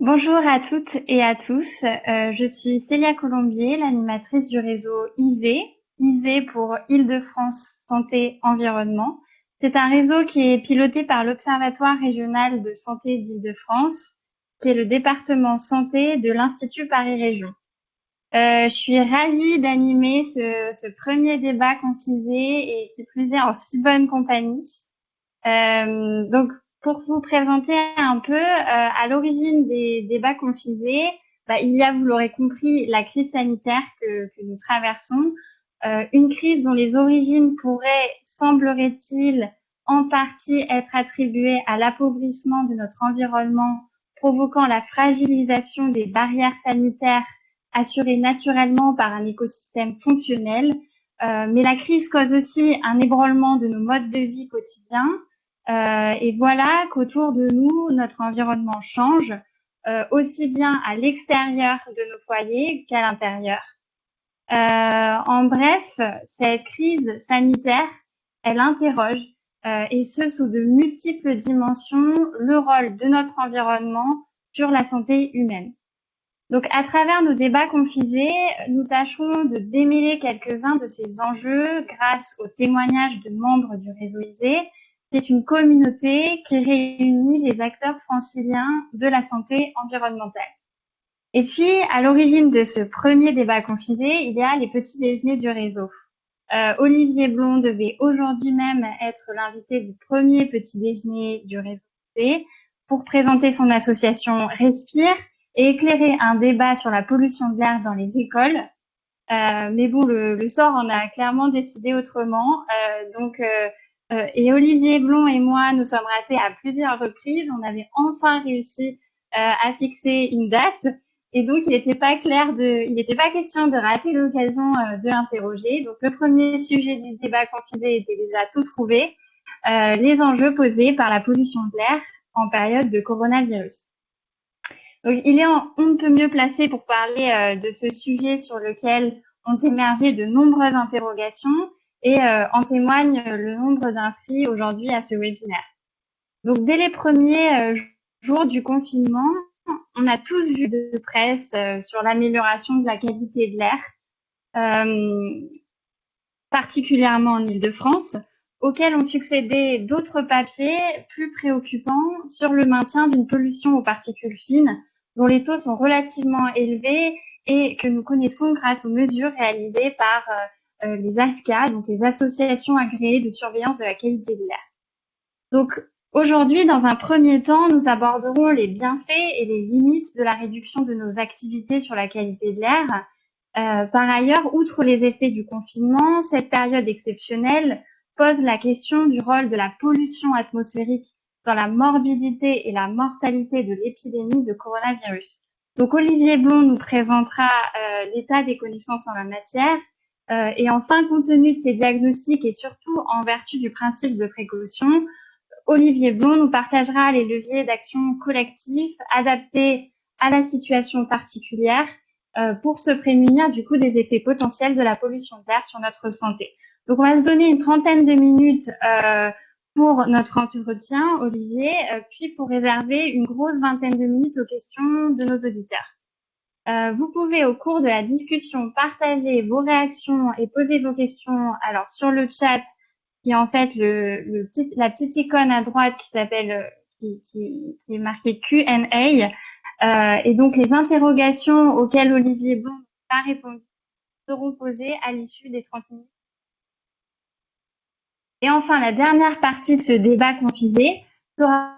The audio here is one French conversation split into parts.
Bonjour à toutes et à tous. Euh, je suis Célia Colombier, l'animatrice du réseau ISE. ISE pour Île-de-France Santé Environnement. C'est un réseau qui est piloté par l'Observatoire régional de santé d'Île-de-France, qui est le département santé de l'Institut Paris Région. Euh, je suis ravie d'animer ce, ce, premier débat confisé et qui plus est en si bonne compagnie. Euh, donc, pour vous présenter un peu, euh, à l'origine des débats confisés, bah, il y a, vous l'aurez compris, la crise sanitaire que, que nous traversons, euh, une crise dont les origines pourraient, semblerait-il, en partie être attribuées à l'appauvrissement de notre environnement, provoquant la fragilisation des barrières sanitaires assurées naturellement par un écosystème fonctionnel. Euh, mais la crise cause aussi un ébranlement de nos modes de vie quotidiens, euh, et voilà qu'autour de nous, notre environnement change, euh, aussi bien à l'extérieur de nos foyers qu'à l'intérieur. Euh, en bref, cette crise sanitaire, elle interroge, et ce sous de multiples dimensions, le rôle de notre environnement sur la santé humaine. Donc, à travers nos débats confisés, nous tâcherons de démêler quelques-uns de ces enjeux grâce aux témoignages de membres du réseau ISE c'est une communauté qui réunit les acteurs franciliens de la santé environnementale. Et puis, à l'origine de ce premier débat confisé, il y a les petits déjeuners du réseau. Euh, Olivier Blond devait aujourd'hui même être l'invité du premier petit déjeuner du réseau pour présenter son association Respire et éclairer un débat sur la pollution de l'air dans les écoles. Euh, mais bon, le, le, sort en a clairement décidé autrement. Euh, donc, euh, et Olivier Blond et moi, nous sommes ratés à plusieurs reprises. On avait enfin réussi euh, à fixer une date. Et donc, il n'était pas clair de, il n'était pas question de rater l'occasion euh, de l'interroger. Donc, le premier sujet du débat confisé était déjà tout trouvé. Les enjeux posés par la pollution de l'air en période de coronavirus. Donc, il est en, on peut mieux placé pour parler de ce sujet sur lequel ont émergé de nombreuses interrogations et euh, en témoigne le nombre d'inscrits aujourd'hui à ce webinaire. Donc dès les premiers euh, jours du confinement, on a tous vu de presse euh, sur l'amélioration de la qualité de l'air, particulièrement en Ile-de-France, auxquels ont succédé d'autres papiers plus préoccupants sur le maintien d'une pollution aux particules fines, dont les taux sont relativement élevés et que nous connaissons grâce aux mesures réalisées par euh, les ASCA, donc les associations agréées de surveillance de la qualité de l'air. Donc aujourd'hui, dans un premier temps, nous aborderons les bienfaits et les limites de la réduction de nos activités sur la qualité de l'air. Euh, par ailleurs, outre les effets du confinement, cette période exceptionnelle pose la question du rôle de la pollution atmosphérique dans la morbidité et la mortalité de l'épidémie de coronavirus. Donc Olivier Blond nous présentera euh, l'état des connaissances en la matière euh, et enfin, compte tenu de ces diagnostics et surtout en vertu du principe de précaution, Olivier Blond nous partagera les leviers d'action collective adaptés à la situation particulière euh, pour se prémunir du coup des effets potentiels de la pollution d'air sur notre santé. Donc on va se donner une trentaine de minutes euh, pour notre entretien, Olivier, puis pour réserver une grosse vingtaine de minutes aux questions de nos auditeurs. Euh, vous pouvez au cours de la discussion partager vos réactions et poser vos questions alors sur le chat qui est en fait le, le petit, la petite icône à droite qui s'appelle euh, qui, qui, qui, est marquée Q&A euh, et donc les interrogations auxquelles Olivier Bon a répondu seront posées à l'issue des 30 minutes. Et enfin, la dernière partie de ce débat confisé sera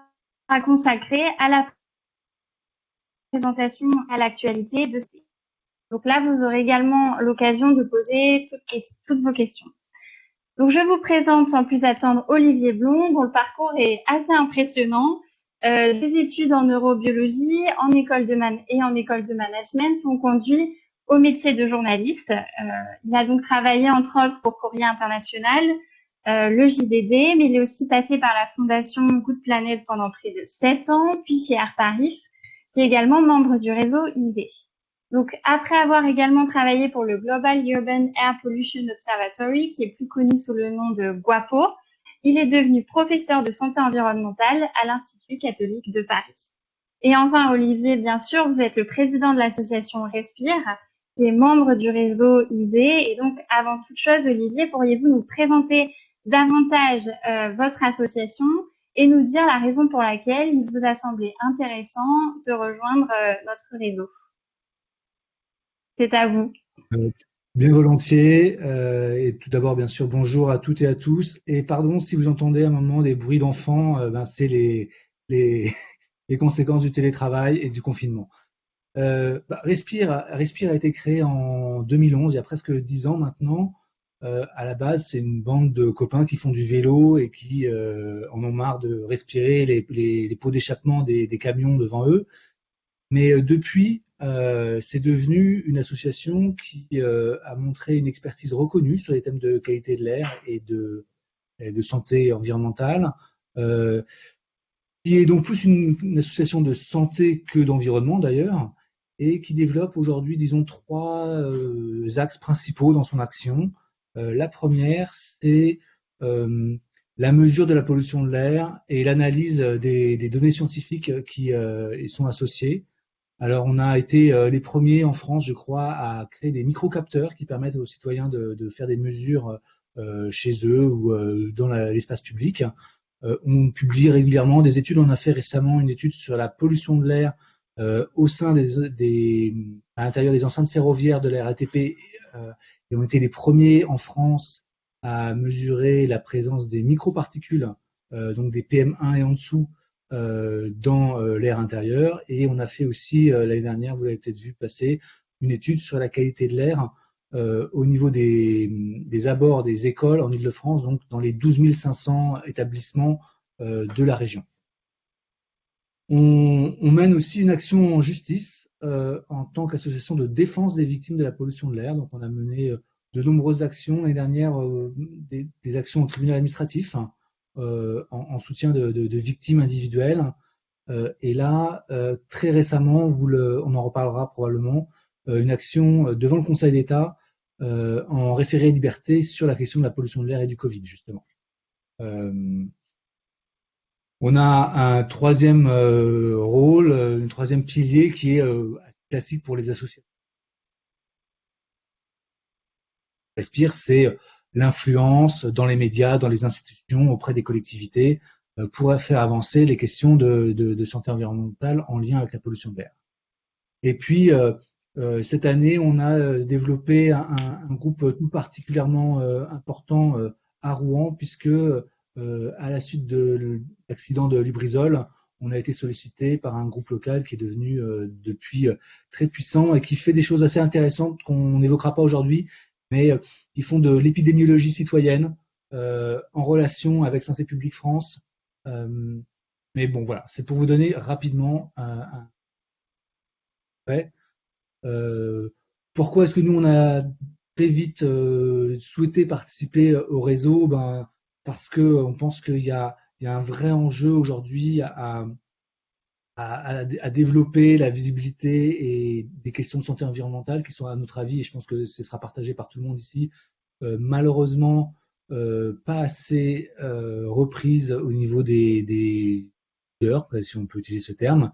consacrée à la présentation à l'actualité de Donc là, vous aurez également l'occasion de poser toutes, toutes, vos questions. Donc je vous présente sans plus attendre Olivier Blond, dont le parcours est assez impressionnant. Euh, des études en neurobiologie en école de man et en école de management ont conduit au métier de journaliste. Euh, il a donc travaillé entre autres pour Courrier International, euh, le JDD, mais il est aussi passé par la fondation Good Planet pendant près de sept ans, puis chez Air Paris, qui est également membre du réseau ISE. Donc, après avoir également travaillé pour le Global Urban Air Pollution Observatory, qui est plus connu sous le nom de GUAPO, il est devenu professeur de santé environnementale à l'Institut catholique de Paris. Et enfin, Olivier, bien sûr, vous êtes le président de l'association Respire, qui est membre du réseau ISE. Et donc, avant toute chose, Olivier, pourriez-vous nous présenter davantage euh, votre association et nous dire la raison pour laquelle il vous a semblé intéressant de rejoindre euh, notre réseau C'est à vous. Euh, bien volontiers. et tout d'abord, bien sûr, bonjour à toutes et à tous. Et pardon si vous entendez à un moment des bruits d'enfants, ben, c'est les, les, les conséquences du télétravail et du confinement. Euh, bah, Respire, Respire a été créé en 2011, il y a presque dix ans maintenant. Euh, à la base, c'est une bande de copains qui font du vélo et qui euh, en ont marre de respirer les, les, pots d'échappement des, camions devant eux. Mais euh, depuis, c'est devenu une association qui a montré une expertise reconnue sur les thèmes de qualité de l'air et de, santé environnementale qui est donc plus une, association de santé que d'environnement d'ailleurs, et qui développe aujourd'hui, disons, trois axes principaux dans son action. Euh, la première, c'est euh, la mesure de la pollution de l'air et l'analyse des, données scientifiques qui y sont associées. Alors, on a été les premiers en France, je crois, à créer des microcapteurs qui permettent aux citoyens de, faire des mesures chez eux ou dans l'espace public. Euh, on publie régulièrement des études. On a fait récemment une étude sur la pollution de l'air euh, au sein des, des, à l'intérieur des enceintes ferroviaires de la RATP euh, et ont été les premiers en France à mesurer la présence des microparticules, euh, donc des PM1 et en dessous, euh, dans euh, l'air intérieur. Et on a fait aussi l'année dernière, vous l'avez peut-être vu passer, une étude sur la qualité de l'air au niveau des, des, abords des écoles en Ile-de-France, donc dans les 12 500 établissements de la région. On, mène aussi une action en justice euh, en tant qu'association de défense des victimes de la pollution de l'air. Donc on a mené euh, de nombreuses actions l'année dernière, euh, des, actions au tribunal administratif hein, en, en, soutien de, victimes individuelles. et là, très récemment, vous on en reparlera probablement, une action devant le Conseil d'État en référé liberté sur la question de la pollution de l'air et du Covid, justement. Euh, on a un troisième euh, rôle, un troisième pilier qui est classique pour les associations. Respire, c'est l'influence dans les médias, dans les institutions, auprès des collectivités, pour faire avancer les questions de, santé environnementale en lien avec la pollution de l'air. Et puis, euh, cette année, on a euh, développé un, groupe tout particulièrement euh, important à Rouen, puisque à la suite de l'accident de Lubrizol, on a été sollicité par un groupe local qui est devenu depuis très puissant et qui fait des choses assez intéressantes qu'on n'évoquera pas aujourd'hui, mais qui font de l'épidémiologie citoyenne en relation avec Santé publique France. mais bon, voilà, c'est pour vous donner rapidement un. Euh, pourquoi est-ce que nous, on a très vite euh, souhaité participer au réseau? Ben, Parce qu'on pense qu'il y, y a, un vrai enjeu aujourd'hui à, à, à, développer la visibilité et des questions de santé environnementale qui sont, à notre avis, et je pense que ce sera partagé par tout le monde ici, euh, malheureusement euh, pas assez euh, reprises au niveau des, des si on peut utiliser ce terme,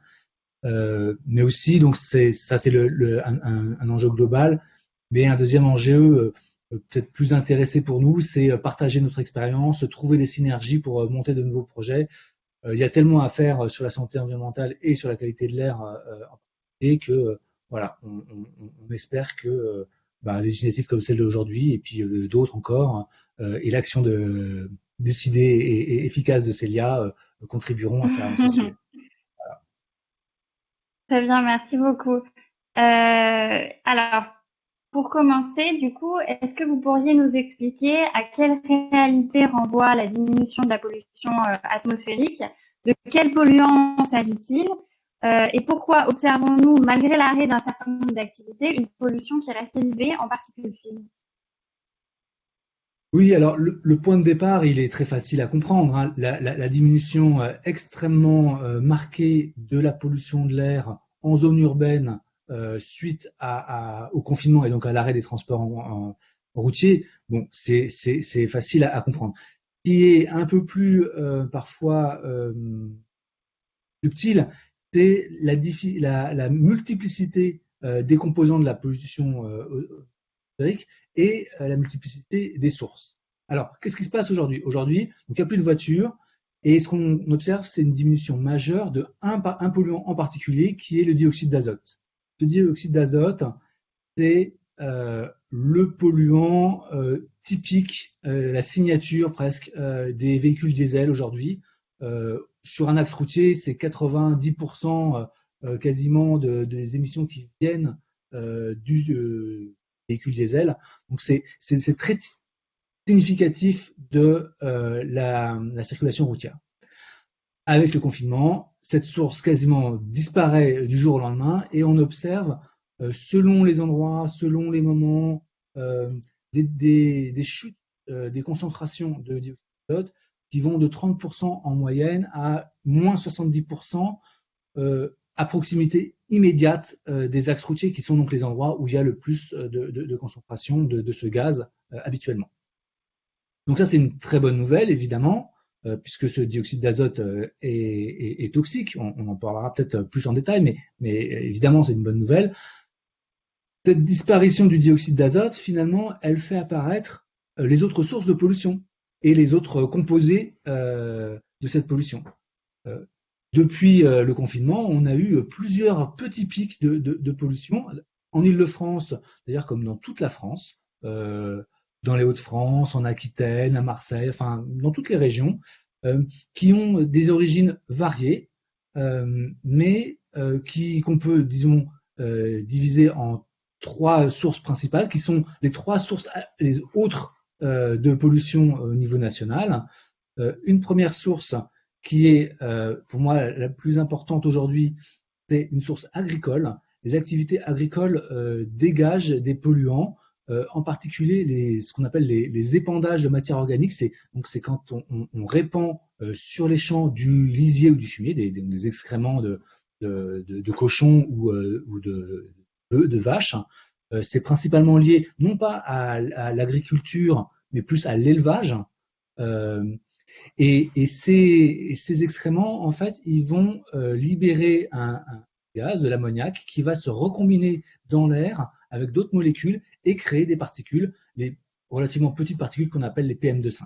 euh, mais aussi, donc ça c'est un, un, enjeu global. Mais un deuxième enjeu euh, peut-être plus intéressé pour nous, c'est euh, partager notre expérience, trouver des synergies pour monter de nouveaux projets. il y a tellement à faire sur la santé environnementale et sur la qualité de l'air et que voilà, on, on, on, espère que bah, des initiatives comme celle d'aujourd'hui et puis d'autres encore et l'action de décidée et, efficace de Célia contribueront à faire avancer Très bien, merci beaucoup. Euh, alors, pour commencer, du coup, est-ce que vous pourriez nous expliquer à quelle réalité renvoie la diminution de la pollution euh, atmosphérique? De quels polluants s'agit-il? Euh, Et pourquoi observons-nous, malgré l'arrêt d'un certain nombre d'activités, une pollution qui reste élevée, en particulier fine oui, alors le, point de départ, il est très facile à comprendre. Hein. La, diminution euh, extrêmement marquée de la pollution de l'air en zone urbaine euh, suite au confinement et donc à l'arrêt des transports routiers, bon, c'est facile à, comprendre. Ce qui est un peu plus euh, parfois euh, subtil, c'est la, multiplicité des composants de la pollution atmosphérique et la multiplicité des sources. Alors, qu'est-ce qui se passe aujourd'hui? Aujourd'hui, il n'y a plus de voitures, et ce qu'on observe, c'est une diminution majeure de un, polluant en particulier, qui est le dioxyde d'azote. Ce dioxyde d'azote, c'est euh, le polluant euh, typique, euh, la signature presque des véhicules diesel aujourd'hui. sur un axe routier, c'est 90% quasiment des émissions qui viennent du véhicule diesel. Donc c'est très significatif de la, circulation routière. Avec le confinement, cette source quasiment disparaît du jour au lendemain et on observe, euh, selon les endroits, selon les moments, euh, des, chutes des concentrations de dioxyde qui vont de 30% en moyenne à moins 70% à proximité immédiate des axes routiers qui sont donc les endroits où il y a le plus de, concentration de, ce gaz habituellement. Donc ça, c'est une très bonne nouvelle, évidemment, euh, puisque ce dioxyde d'azote euh, est, toxique. On, en parlera peut-être plus en détail, mais, évidemment, c'est une bonne nouvelle. Cette disparition du dioxyde d'azote, finalement, elle fait apparaître euh, les autres sources de pollution et les autres composés de cette pollution. depuis le confinement, on a eu plusieurs petits pics de, pollution en Ile-de-France, d'ailleurs comme dans toute la France dans les Hauts-de-France, en Aquitaine, à Marseille, enfin dans toutes les régions, euh, qui ont des origines variées, euh, mais euh, qui qu'on peut, disons, diviser en trois sources principales, qui sont les trois sources, les autres de pollution au niveau national. une première source qui est, pour moi, la plus importante aujourd'hui, c'est une source agricole. Les activités agricoles dégagent des polluants euh, en particulier les, ce qu'on appelle les, épandages de matière organique. C'est donc c'est quand on, répand euh, sur les champs du lisier ou du fumier, des, excréments de, de, cochons ou, euh, de, vaches. c'est principalement lié non pas à, l'agriculture, mais plus à l'élevage. Et, ces, ces, excréments, en fait, ils vont libérer un, un gaz, de l'ammoniac, qui va se recombiner dans l'air avec d'autres molécules et créer des particules, les relativement petites particules qu'on appelle les PM2,5.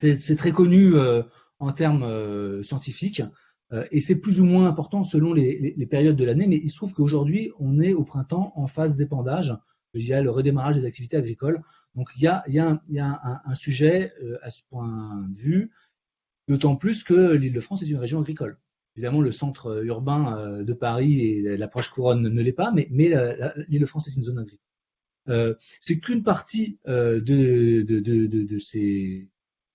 C'est très connu euh, en termes euh, scientifiques euh, et c'est plus ou moins important selon les, périodes de l'année, mais il se trouve qu'aujourd'hui, on est au printemps en phase d'épandage. Il y a le redémarrage des activités agricoles. Donc il y a, un, sujet à ce point de vue, d'autant plus que l'Île-de-France est une région agricole. Évidemment, le centre euh, urbain euh, de Paris et l'approche couronne ne l'est pas, mais, euh, l'Île-de-France est une zone agricole. c'est qu'une partie de, ces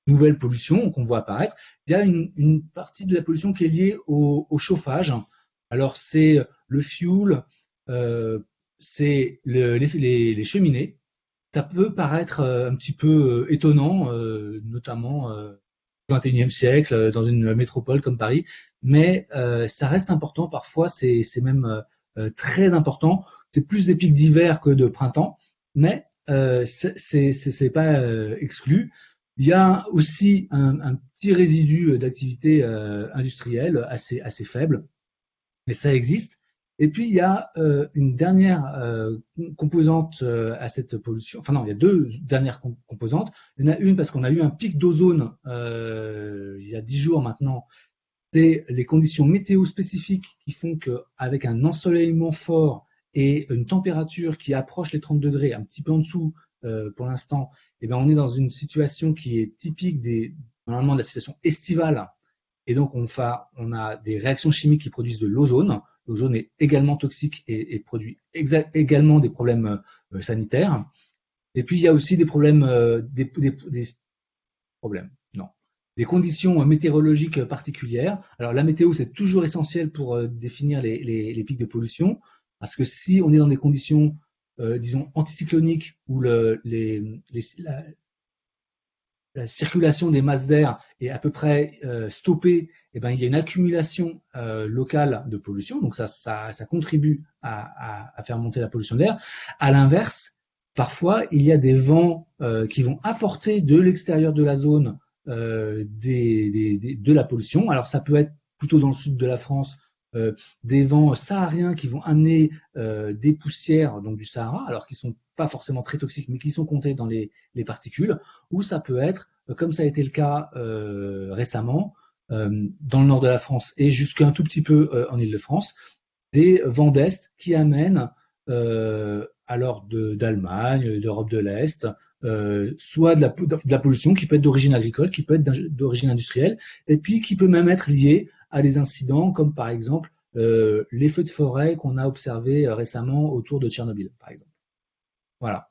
nouvelles pollutions qu'on voit apparaître. Il y a une, partie de la pollution qui est liée au, chauffage. Alors c'est le fuel, c'est les, cheminées. Ça peut paraître un petit peu étonnant, notamment 21e siècle, euh, dans une métropole comme Paris, mais euh, ça reste important. Parfois, c'est même euh, très important. C'est plus des pics d'hiver que de printemps, mais euh, c'est pas exclu. Il y a aussi un, petit résidu d'activité industrielle assez faible, mais ça existe. Et puis, il y a euh, une dernière euh, composante euh, à cette pollution. Enfin, non, il y a deux dernières composantes. Il y en a une parce qu'on a eu un pic d'ozone il y a dix jours maintenant. C'est les conditions météo spécifiques qui font qu'avec un ensoleillement fort et une température qui approche les 30 degrés, un petit peu en dessous pour l'instant, eh bien, on est dans une situation qui est typique des, normalement de la situation estivale. Et donc, on, on a des réactions chimiques qui produisent de l'ozone L'ozone est également toxique et, produit également des problèmes euh, sanitaires. Et puis il y a aussi des problèmes, euh, des, problèmes, non, des conditions météorologiques particulières. Alors la météo c'est toujours essentiel pour euh, définir les, pics de pollution, parce que si on est dans des conditions, disons anticycloniques où le, les, circulation des masses d'air est à peu près euh, stoppée, eh ben, il y a une accumulation euh, locale de pollution, donc ça, contribue à, faire monter la pollution d'air. À l'inverse, parfois, il y a des vents euh, qui vont apporter de l'extérieur de la zone de la pollution. Alors ça peut être plutôt dans le sud de la France, des vents sahariens qui vont amener des poussières donc du Sahara, alors qu'ils sont pas forcément très toxiques, mais qui sont comptés dans les, les particules, ou ça peut être, comme ça a été le cas récemment, dans le nord de la France et jusqu'à un tout petit peu en Ile-de-France, des vents d'Est qui amènent alors d'Allemagne, d'Europe de l'Est, euh, soit de la, de la, pollution qui peut être d'origine agricole, qui peut être d'origine industrielle, et puis qui peut même être liée à des incidents comme par exemple euh, les feux de forêt qu'on a observés euh, récemment autour de Tchernobyl, par exemple. Voilà.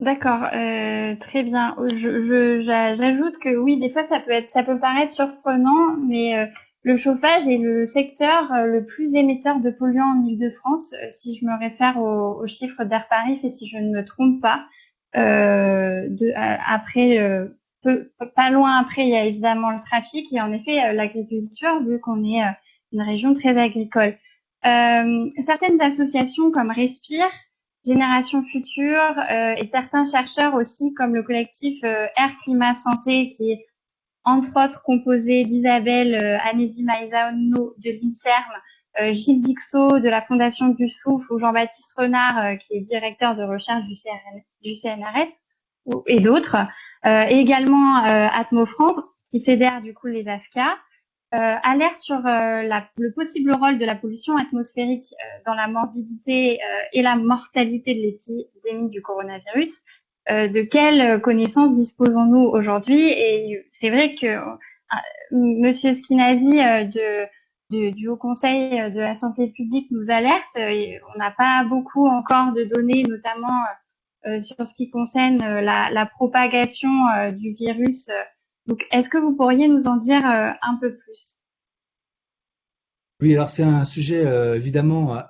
D'accord, euh, très bien. J'ajoute que oui, des fois ça peut être, ça peut paraître surprenant, mais le chauffage est le secteur le plus émetteur de polluants en Ile-de-France, euh, si je me réfère aux, chiffres d'Air Paris et si je ne me trompe pas. Euh, de, après, peu, pas loin après, il y a évidemment le trafic et en effet l'agriculture, vu qu'on est une région très agricole. certaines associations comme Respire, Génération Future et certains chercheurs aussi, comme le collectif Air Climat Santé, qui est entre autres composé d'Isabelle euh, Anési Maïsaono de l'INSERM, euh, Gilles Dixot de la Fondation du Souffle ou Jean-Baptiste Renard euh, qui est directeur de recherche du, CNRS et d'autres, et également Atmo France qui fédère du coup les ASCA, alerte sur la, le possible rôle de la pollution atmosphérique dans la morbidité et la mortalité de l'épidémie du coronavirus euh, de quelles connaissances disposons-nous aujourd'hui? Et c'est vrai que euh, Monsieur Skinazi euh, de, du Haut Conseil de la santé publique nous alerte. on n'a pas beaucoup encore de données, notamment sur ce qui concerne la, propagation du virus. Donc, est-ce que vous pourriez nous en dire un peu plus? Oui, alors c'est un sujet évidemment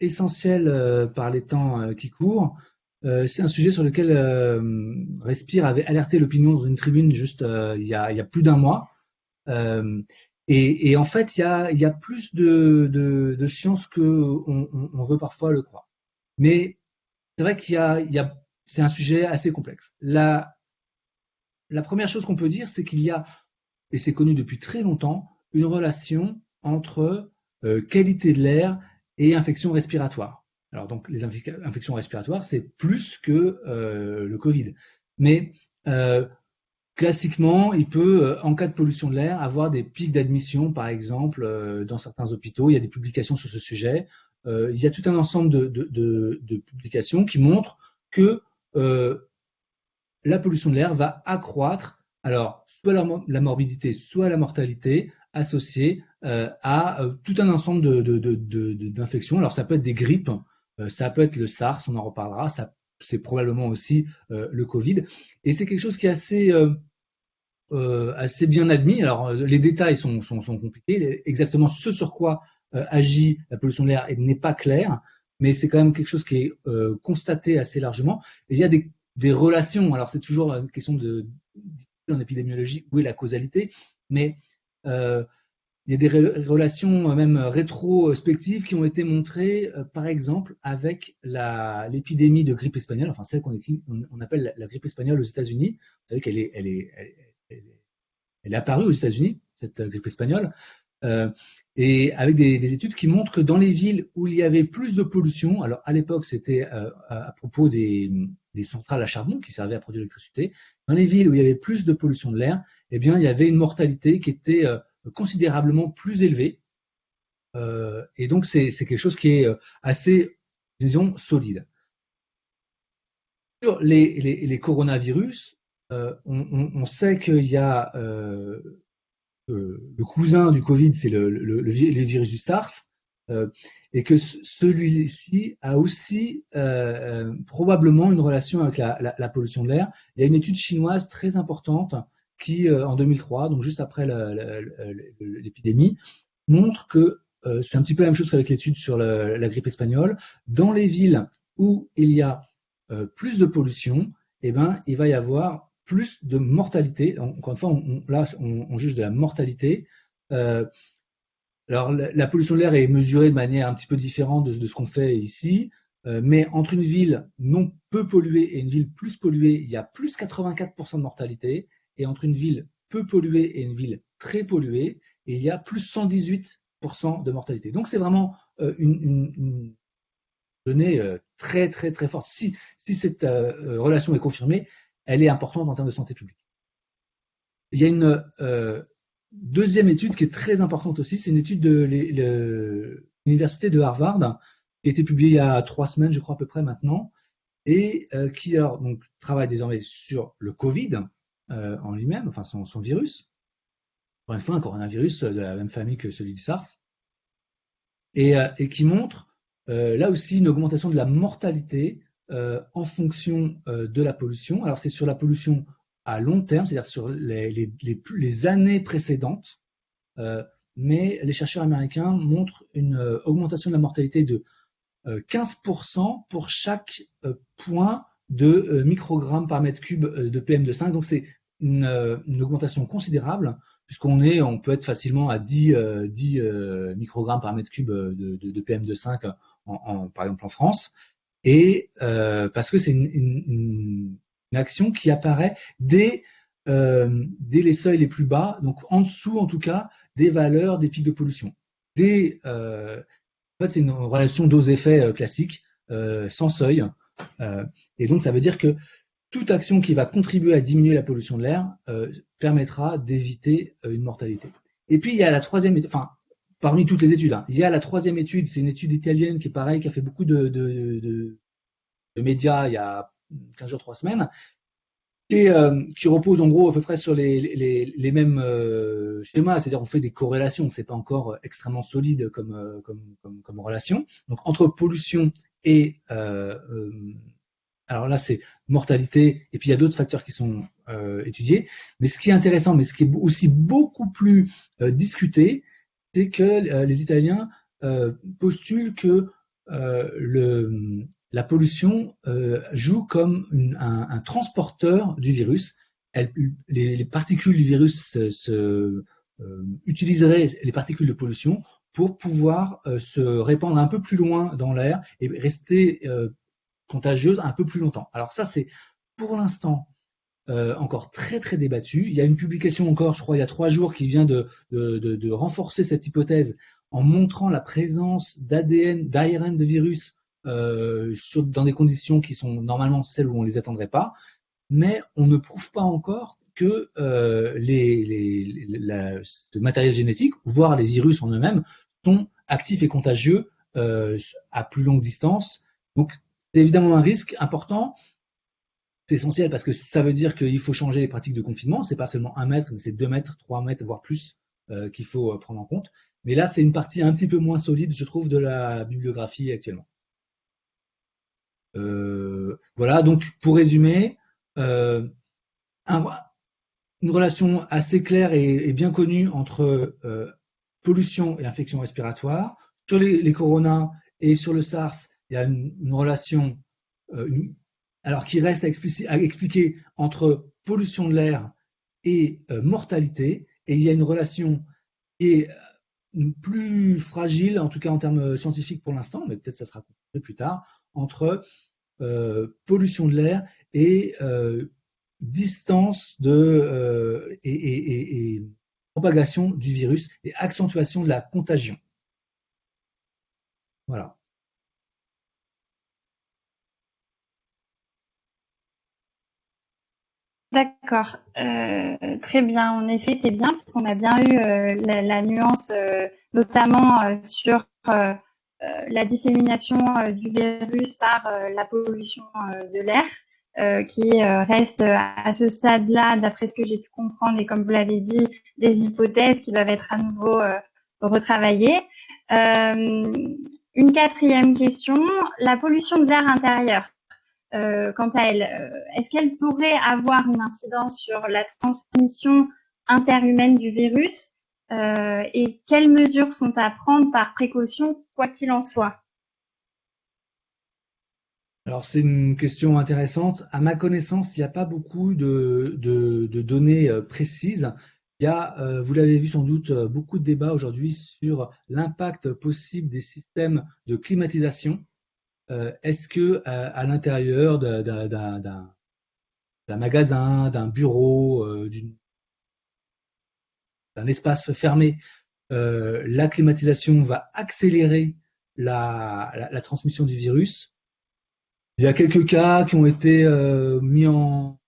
essentiel par les temps qui courent. Euh, c'est un sujet sur lequel euh, Respire avait alerté l'opinion dans une tribune juste euh, il, y a, plus d'un mois. Et, en fait, il y a, plus de, de, science que on, veut parfois le croire. Mais c'est vrai qu'il y a, c'est un sujet assez complexe. La, première chose qu'on peut dire, c'est qu'il y a, et c'est connu depuis très longtemps, une relation entre qualité de l'air et infection respiratoire. Alors donc les infections respiratoires, c'est plus que euh, le Covid. Mais euh, classiquement, il peut, euh, en cas de pollution de l'air, avoir des pics d'admission, par exemple, dans certains hôpitaux. Il y a des publications sur ce sujet. il y a tout un ensemble de, publications qui montrent que la pollution de l'air va accroître, alors soit la, morbidité, soit la mortalité associée à tout un ensemble d'infections. Alors ça peut être des grippes. Euh, ça peut être le SARS, on en reparlera. C'est probablement aussi euh, le Covid. Et c'est quelque chose qui est assez euh, assez bien admis. Alors, les détails sont, sont, sont, compliqués. Exactement ce sur quoi agit la pollution de l'air n'est pas clair, mais c'est quand même quelque chose qui est constaté assez largement. Et il y a des, des relations. Alors, c'est toujours une question de, en épidémiologie où est la causalité, mais il y a des relations euh, même rétrospectives qui ont été montrées, euh, par exemple, avec l'épidémie de grippe espagnole, enfin celle qu'on on appelle la, grippe espagnole aux États-Unis. Vous savez qu'elle est, apparue aux États-Unis, cette euh, grippe espagnole, et avec des, études qui montrent que dans les villes où il y avait plus de pollution, alors à l'époque c'était à, propos des, des, centrales à charbon qui servaient à produire l'électricité, dans les villes où il y avait plus de pollution de l'air, eh bien il y avait une mortalité qui était considérablement plus élevé. Euh, et donc, c'est quelque chose qui est euh, assez, disons, solide. Sur les, coronavirus, euh, on, sait qu'il y a le cousin du Covid, c'est le, virus du SARS, et que celui-ci a aussi probablement une relation avec la pollution de l'air. Il y a une étude chinoise très importante qui, euh, en 2003, donc juste après l'épidémie, montre que euh, c'est un petit peu la même chose qu'avec l'étude sur la, grippe espagnole. Dans les villes où il y a euh, plus de pollution, eh ben, il va y avoir plus de mortalité. Encore une fois, là, on, juge de la mortalité. alors, la, pollution de l'air est mesurée de manière un petit peu différente de, ce qu'on fait ici. mais entre une ville non peu polluée et une ville plus polluée, il y a plus 84% de mortalité. Et entre une ville peu polluée et une ville très polluée, il y a plus 118% de mortalité. Donc c'est vraiment une, donnée très très très forte. Si, si cette relation est confirmée, elle est importante en termes de santé publique. Il y a une deuxième étude qui est très importante aussi, c'est une étude de l'université de Harvard qui a été publiée il y a trois semaines, je crois à peu près maintenant, et euh, qui alors donc travaille désormais sur le Covid euh, en lui-même, enfin son, virus. Encore une fois, un coronavirus de la même famille que celui du SARS, et, euh, qui montre là aussi une augmentation de la mortalité en fonction de la pollution. Alors c'est sur la pollution à long terme, c'est-à-dire sur les, les, années précédentes, mais les chercheurs américains montrent une augmentation de la mortalité de 15% pour chaque euh, point de euh, microgrammes par mètre cube euh, de PM2,5. Donc c'est une, augmentation considérable puisqu'on on peut être facilement à 10, 10 microgrammes par mètre cube de, PM2,5 en, par exemple en France. Et parce que c'est une, action qui apparaît dès, les seuils les plus bas, donc en dessous en tout cas des valeurs des pics de pollution. En fait, c'est une relation dose-effet euh, classique, euh, sans seuil. Euh, et donc, ça veut dire que toute action qui va contribuer à diminuer la pollution de l'air permettra d'éviter une mortalité. Et puis, il y a la troisième enfin, parmi toutes les études, hein, il y a la troisième étude, c'est une étude italienne qui est pareil, qui a fait beaucoup de, médias il y a 15 jours, 3 semaines, et euh, qui repose en gros à peu près sur les, mêmes euh, schémas, c'est-à-dire on fait des corrélations, c'est pas encore extrêmement solide euh, comme, comme, relation. Donc entre pollution et alors là c'est mortalité et puis il y a d'autres facteurs qui sont étudiés. Mais ce qui est intéressant, mais ce qui est aussi beaucoup plus discuté, c'est que les Italiens postulent que la pollution euh, joue comme un, transporteur du virus. les, particules du virus se, euh, utiliseraient les particules de pollution pour pouvoir euh, se répandre un peu plus loin dans l'air et rester contagieuse un peu plus longtemps. Alors ça, c'est pour l'instant encore très très débattu. Il y a une publication encore, je crois, il y a trois jours qui vient de, renforcer cette hypothèse en montrant la présence d'ADN, d'ARN de virus euh, dans des conditions qui sont normalement celles où on ne les attendrait pas, mais on ne prouve pas encore que euh, ce matériel génétique, voire les virus en eux-mêmes, sont actifs et contagieux euh, à plus longue distance. Donc, c'est évidemment un risque important. C'est essentiel parce que ça veut dire qu'il faut changer les pratiques de confinement. C'est pas seulement un mètre, mais c'est deux mètres, trois mètres, voire plus euh, qu'il faut euh, prendre en compte. Mais là, c'est une partie un petit peu moins solide, je trouve, de la bibliographie actuellement. Voilà, donc pour résumer, une relation assez claire et, bien connue entre pollution et infection respiratoire. Sur les, coronas et sur le SARS, il y a une, relation alors qui reste à, expliquer entre pollution de l'air et mortalité. Et il y a une relation qui est plus fragile, en tout cas en termes scientifiques pour l'instant, mais peut-être ça sera plus tard, entre euh, pollution de l'air et euh, distance de, euh, propagation du virus et accentuation de la contagion. Voilà. D'accord, très bien. En effet, c'est bien parce qu'on a bien eu la, nuance, notamment sur euh, la dissémination euh, du virus par euh, la pollution de l'air. Qui reste à ce stade-là, d'après ce que j'ai pu comprendre, et comme vous l'avez dit, des hypothèses qui doivent être à nouveau retravaillées. une quatrième question, la pollution de l'air intérieur. quant à elle, est-ce qu'elle pourrait avoir une incidence sur la transmission interhumaine du virus? Euh, et quelles mesures sont à prendre par précaution, quoi qu'il en soit? Alors c'est une question intéressante. À ma connaissance, il n'y a pas beaucoup de, données euh, précises. Il y a, euh, vous l'avez vu sans doute, beaucoup de débats aujourd'hui sur l'impact possible des systèmes de climatisation est-ce que à, l'intérieur d'un magasin, d'un bureau, d'un espace fermé, la climatisation va accélérer la, transmission du virus? Il y a quelques cas qui ont été mis en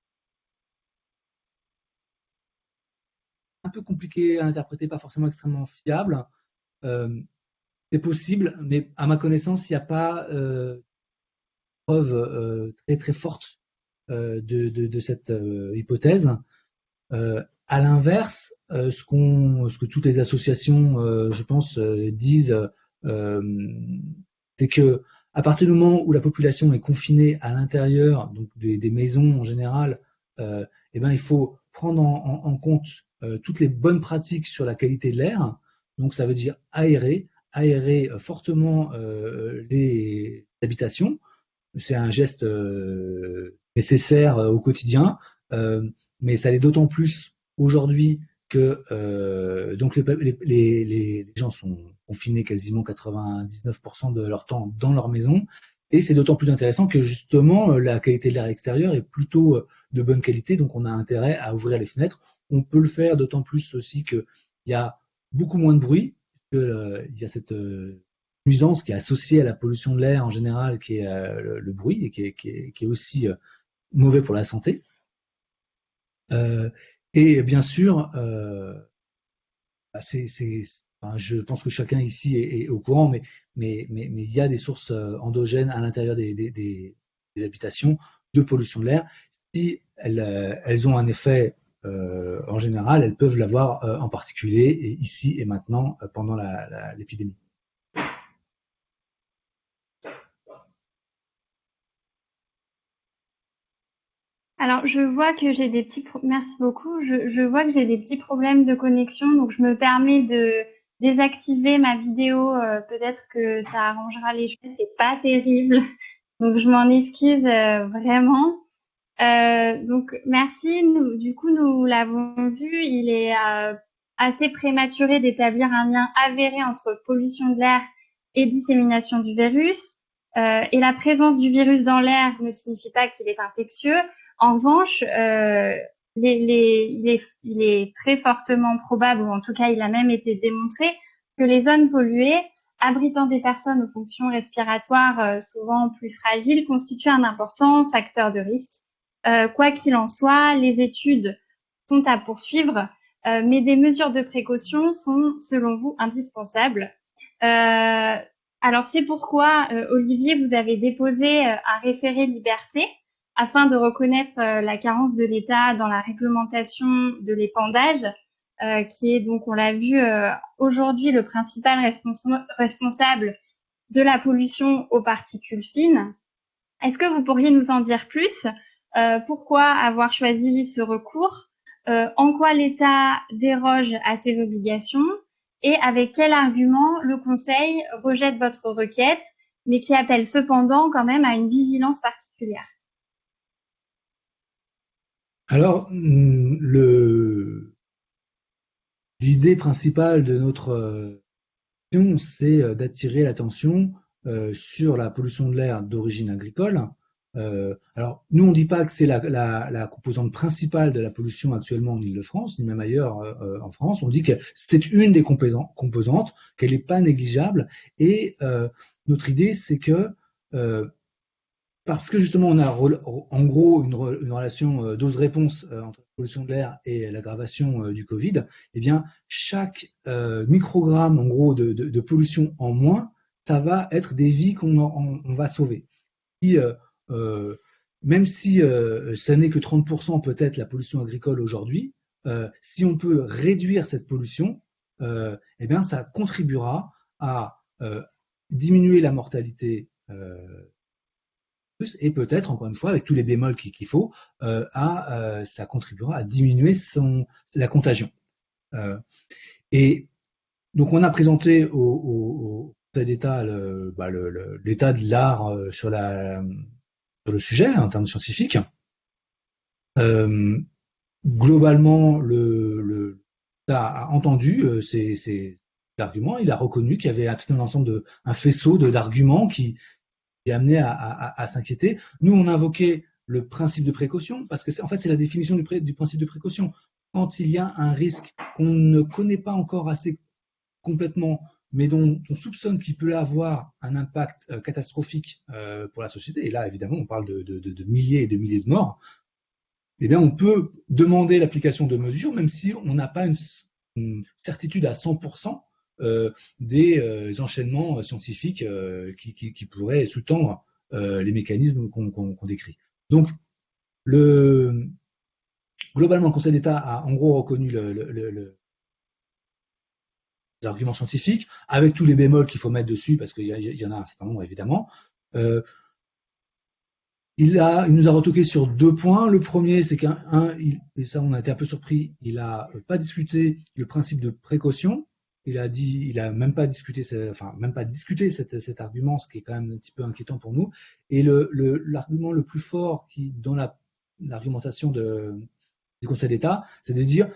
un peu compliqué à interpréter, pas forcément extrêmement fiable. Euh, c'est possible, mais à ma connaissance, il n'y a pas euh, preuve euh, très très forte de, cette hypothèse. à l'inverse, ce que toutes les associations, je pense, disent, c'est que à partir du moment où la population est confinée à l'intérieur, donc des, maisons en général, eh ben, il faut prendre en compte euh, toutes les bonnes pratiques sur la qualité de l'air. Donc ça veut dire aérer, aérer euh, fortement euh, les habitations. C'est un geste nécessaire au quotidien, mais ça l'est d'autant plus aujourd'hui que donc les, les, gens sont confinés quasiment 99% de leur temps dans leur maison. Et c'est d'autant plus intéressant que justement la qualité de l'air extérieur est plutôt de bonne qualité, donc on a intérêt à ouvrir les fenêtres. On peut le faire d'autant plus aussi qu'il y a beaucoup moins de bruit, qu'il euh, y a cette euh, nuisance qui est associée à la pollution de l'air en général, qui est euh, le, bruit, et qui est, aussi mauvais pour la santé. et bien sûr, bah, je pense que chacun ici est, au courant, mais, il y a des sources endogènes à l'intérieur des, habitations de pollution de l'air. Si elles ont un effet euh, en général, elles peuvent l'avoir euh, en particulier ici et maintenant euh, pendant l'épidémie. Alors, je vois que j'ai des petits merci beaucoup. Je, vois que j'ai des petits problèmes de connexion, donc je me permets de désactiver ma vidéo. Peut-être que ça arrangera les choses. C'est pas terrible, donc je m'en excuse vraiment. Euh, donc merci. Nous, du coup, nous l'avons vu, il est euh, assez prématuré d'établir un lien avéré entre pollution de l'air et dissémination du virus. Euh, et la présence du virus dans l'air ne signifie pas qu'il est infectieux. En revanche, euh, il, est, très fortement probable, ou en tout cas il a même été démontré, que les zones polluées abritant des personnes aux fonctions respiratoires euh, souvent plus fragiles constituent un important facteur de risque euh, quoi qu'il en soit, les études sont à poursuivre, euh, mais des mesures de précaution sont, selon vous, indispensables. Alors c'est pourquoi, Olivier, vous avez déposé un référé liberté afin de reconnaître la carence de l'État dans la réglementation de l'épandage, qui est donc, on l'a vu aujourd'hui, le principal responsable de la pollution aux particules fines. Est-ce que vous pourriez nous en dire plus euh, pourquoi avoir choisi ce recours, euh, en quoi l'État déroge à ses obligations et avec quel argument le Conseil rejette votre requête, mais qui appelle cependant quand même à une vigilance particulière? Alors, mm, l'idée principale de notre action, c'est d'attirer l'attention euh, sur la pollution de l'air d'origine agricole, euh, alors, nous, on ne dit pas que c'est la, composante principale de la pollution actuellement en Ile-de-France, ni même ailleurs euh, euh, en France. On dit que c'est une des composantes, qu'elle n'est pas négligeable. Et notre idée, c'est que parce que justement, on a en gros une, relation dose-réponse entre la pollution de l'air et l'aggravation du Covid, eh bien, chaque microgramme, en gros, de, pollution en moins, ça va être des vies qu'on va sauver. Euh, même si euh, ça n'est que 30% peut-être la pollution agricole aujourd'hui, euh, si on peut réduire cette pollution, eh bien, ça contribuera à diminuer la mortalité et peut-être, encore une fois, avec tous les bémols qu'il faut, à, ça contribuera à diminuer la contagion. et donc, on a présenté au, au, Conseil d'État bah, l'état de l'art sur le sujet en termes scientifiques. Euh, globalement, le, le a entendu euh, ces, arguments, il a reconnu qu'il y avait tout un ensemble de un faisceau d'arguments qui est amené à, s'inquiéter. Nous, on invoquait le principe de précaution, parce que en fait, c'est la définition du, principe de précaution. Quand il y a un risque qu'on ne connaît pas encore assez complètement, mais dont on soupçonne qu'il peut avoir un impact euh, catastrophique euh, pour la société, et là, évidemment, on parle de, milliers et de milliers de morts, eh bien, on peut demander l'application de mesures, même si on n'a pas une, certitude à 100% euh, des enchaînements scientifiques qui, pourraient sous-tendre les mécanismes qu'on décrit. Donc, le, globalement, le Conseil d'État a en gros reconnu le, les arguments scientifiques, avec tous les bémols qu'il faut mettre dessus, parce qu'il y, en a un certain nombre évidemment. Euh, il nous a retoqué sur deux points. Le premier, c'est qu'un, et ça on a été un peu surpris, il n'a pas discuté le principe de précaution. Il a dit, il a même pas discuté, enfin même pas discuté cet, argument, ce qui est quand même un petit peu inquiétant pour nous. Et l'argument le, plus fort qui, dans la, l'argumentation du Conseil d'État, c'est de dire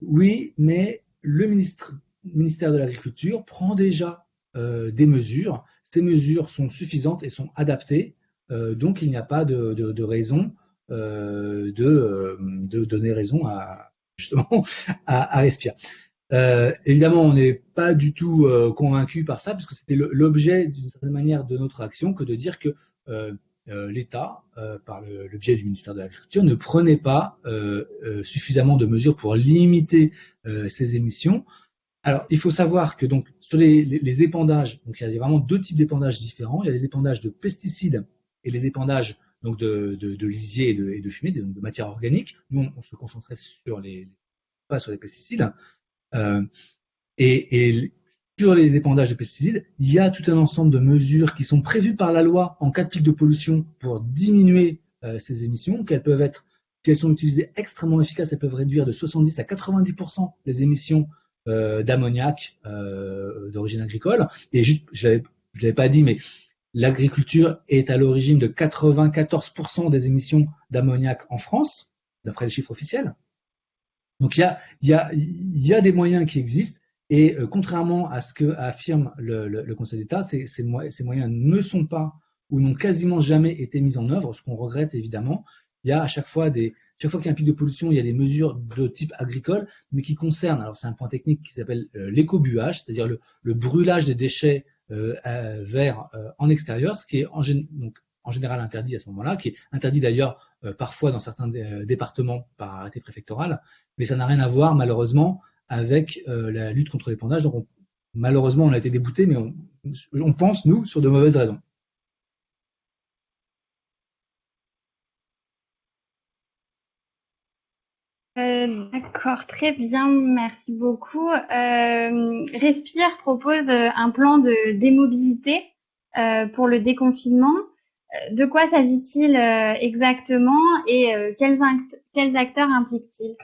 oui, mais le ministère de l'Agriculture prend déjà euh, des mesures. Ces mesures sont suffisantes et sont adaptées, euh, donc il n'y a pas de, raison euh, de, donner raison à justement à, Respire. Évidemment, on n'est pas du tout convaincu par ça, puisque c'était l'objet d'une certaine manière de notre action que de dire que l'État, par le, biais du ministère de l'Agriculture, ne prenait pas suffisamment de mesures pour limiter ces émissions. Alors, il faut savoir que donc sur les, épandages, donc il y a vraiment deux types d'épandages différents. Il y a les épandages de pesticides et les épandages donc de, de, lisier et de, et de fumée, de, de matière organique. Nous, on, se concentrait sur les pas sur les pesticides. Euh, et, sur les épandages de pesticides, il y a tout un ensemble de mesures qui sont prévues par la loi en cas de pic de pollution pour diminuer euh, ces émissions, qu'elles peuvent être, si elles sont utilisées extrêmement efficaces, elles peuvent réduire de 70 à 90% les émissions euh, d'ammoniac euh, d'origine agricole. Et juste, je ne l'avais pas dit, mais l'agriculture est à l'origine de 94% des émissions d'ammoniac en France, d'après les chiffres officiels. Donc il y a, des moyens qui existent. Et euh, contrairement à ce que affirme le, Conseil d'État, ces, moyens ne sont pas ou n'ont quasiment jamais été mis en œuvre, ce qu'on regrette évidemment. Il y a à chaque fois des, chaque fois qu'il y a un pic de pollution, il y a des mesures de type agricole, mais qui concernent, alors c'est un point technique qui s'appelle euh, l'éco-buage, c'est-à-dire le, brûlage des déchets euh, verts euh, en extérieur, ce qui est en général interdit à ce moment-là, qui est interdit d'ailleurs parfois dans certains départements par arrêté préfectoral, mais ça n'a rien à voir malheureusement avec la lutte contre l'épandage. Donc malheureusement on a été débouté, mais on pense, nous, sur de mauvaises raisons. Euh, d'accord, très bien, merci beaucoup. Euh, Respire propose euh, un plan de démobilité pour le déconfinement. De quoi s'agit-il exactement et quels, quels, acteurs implique-t-il?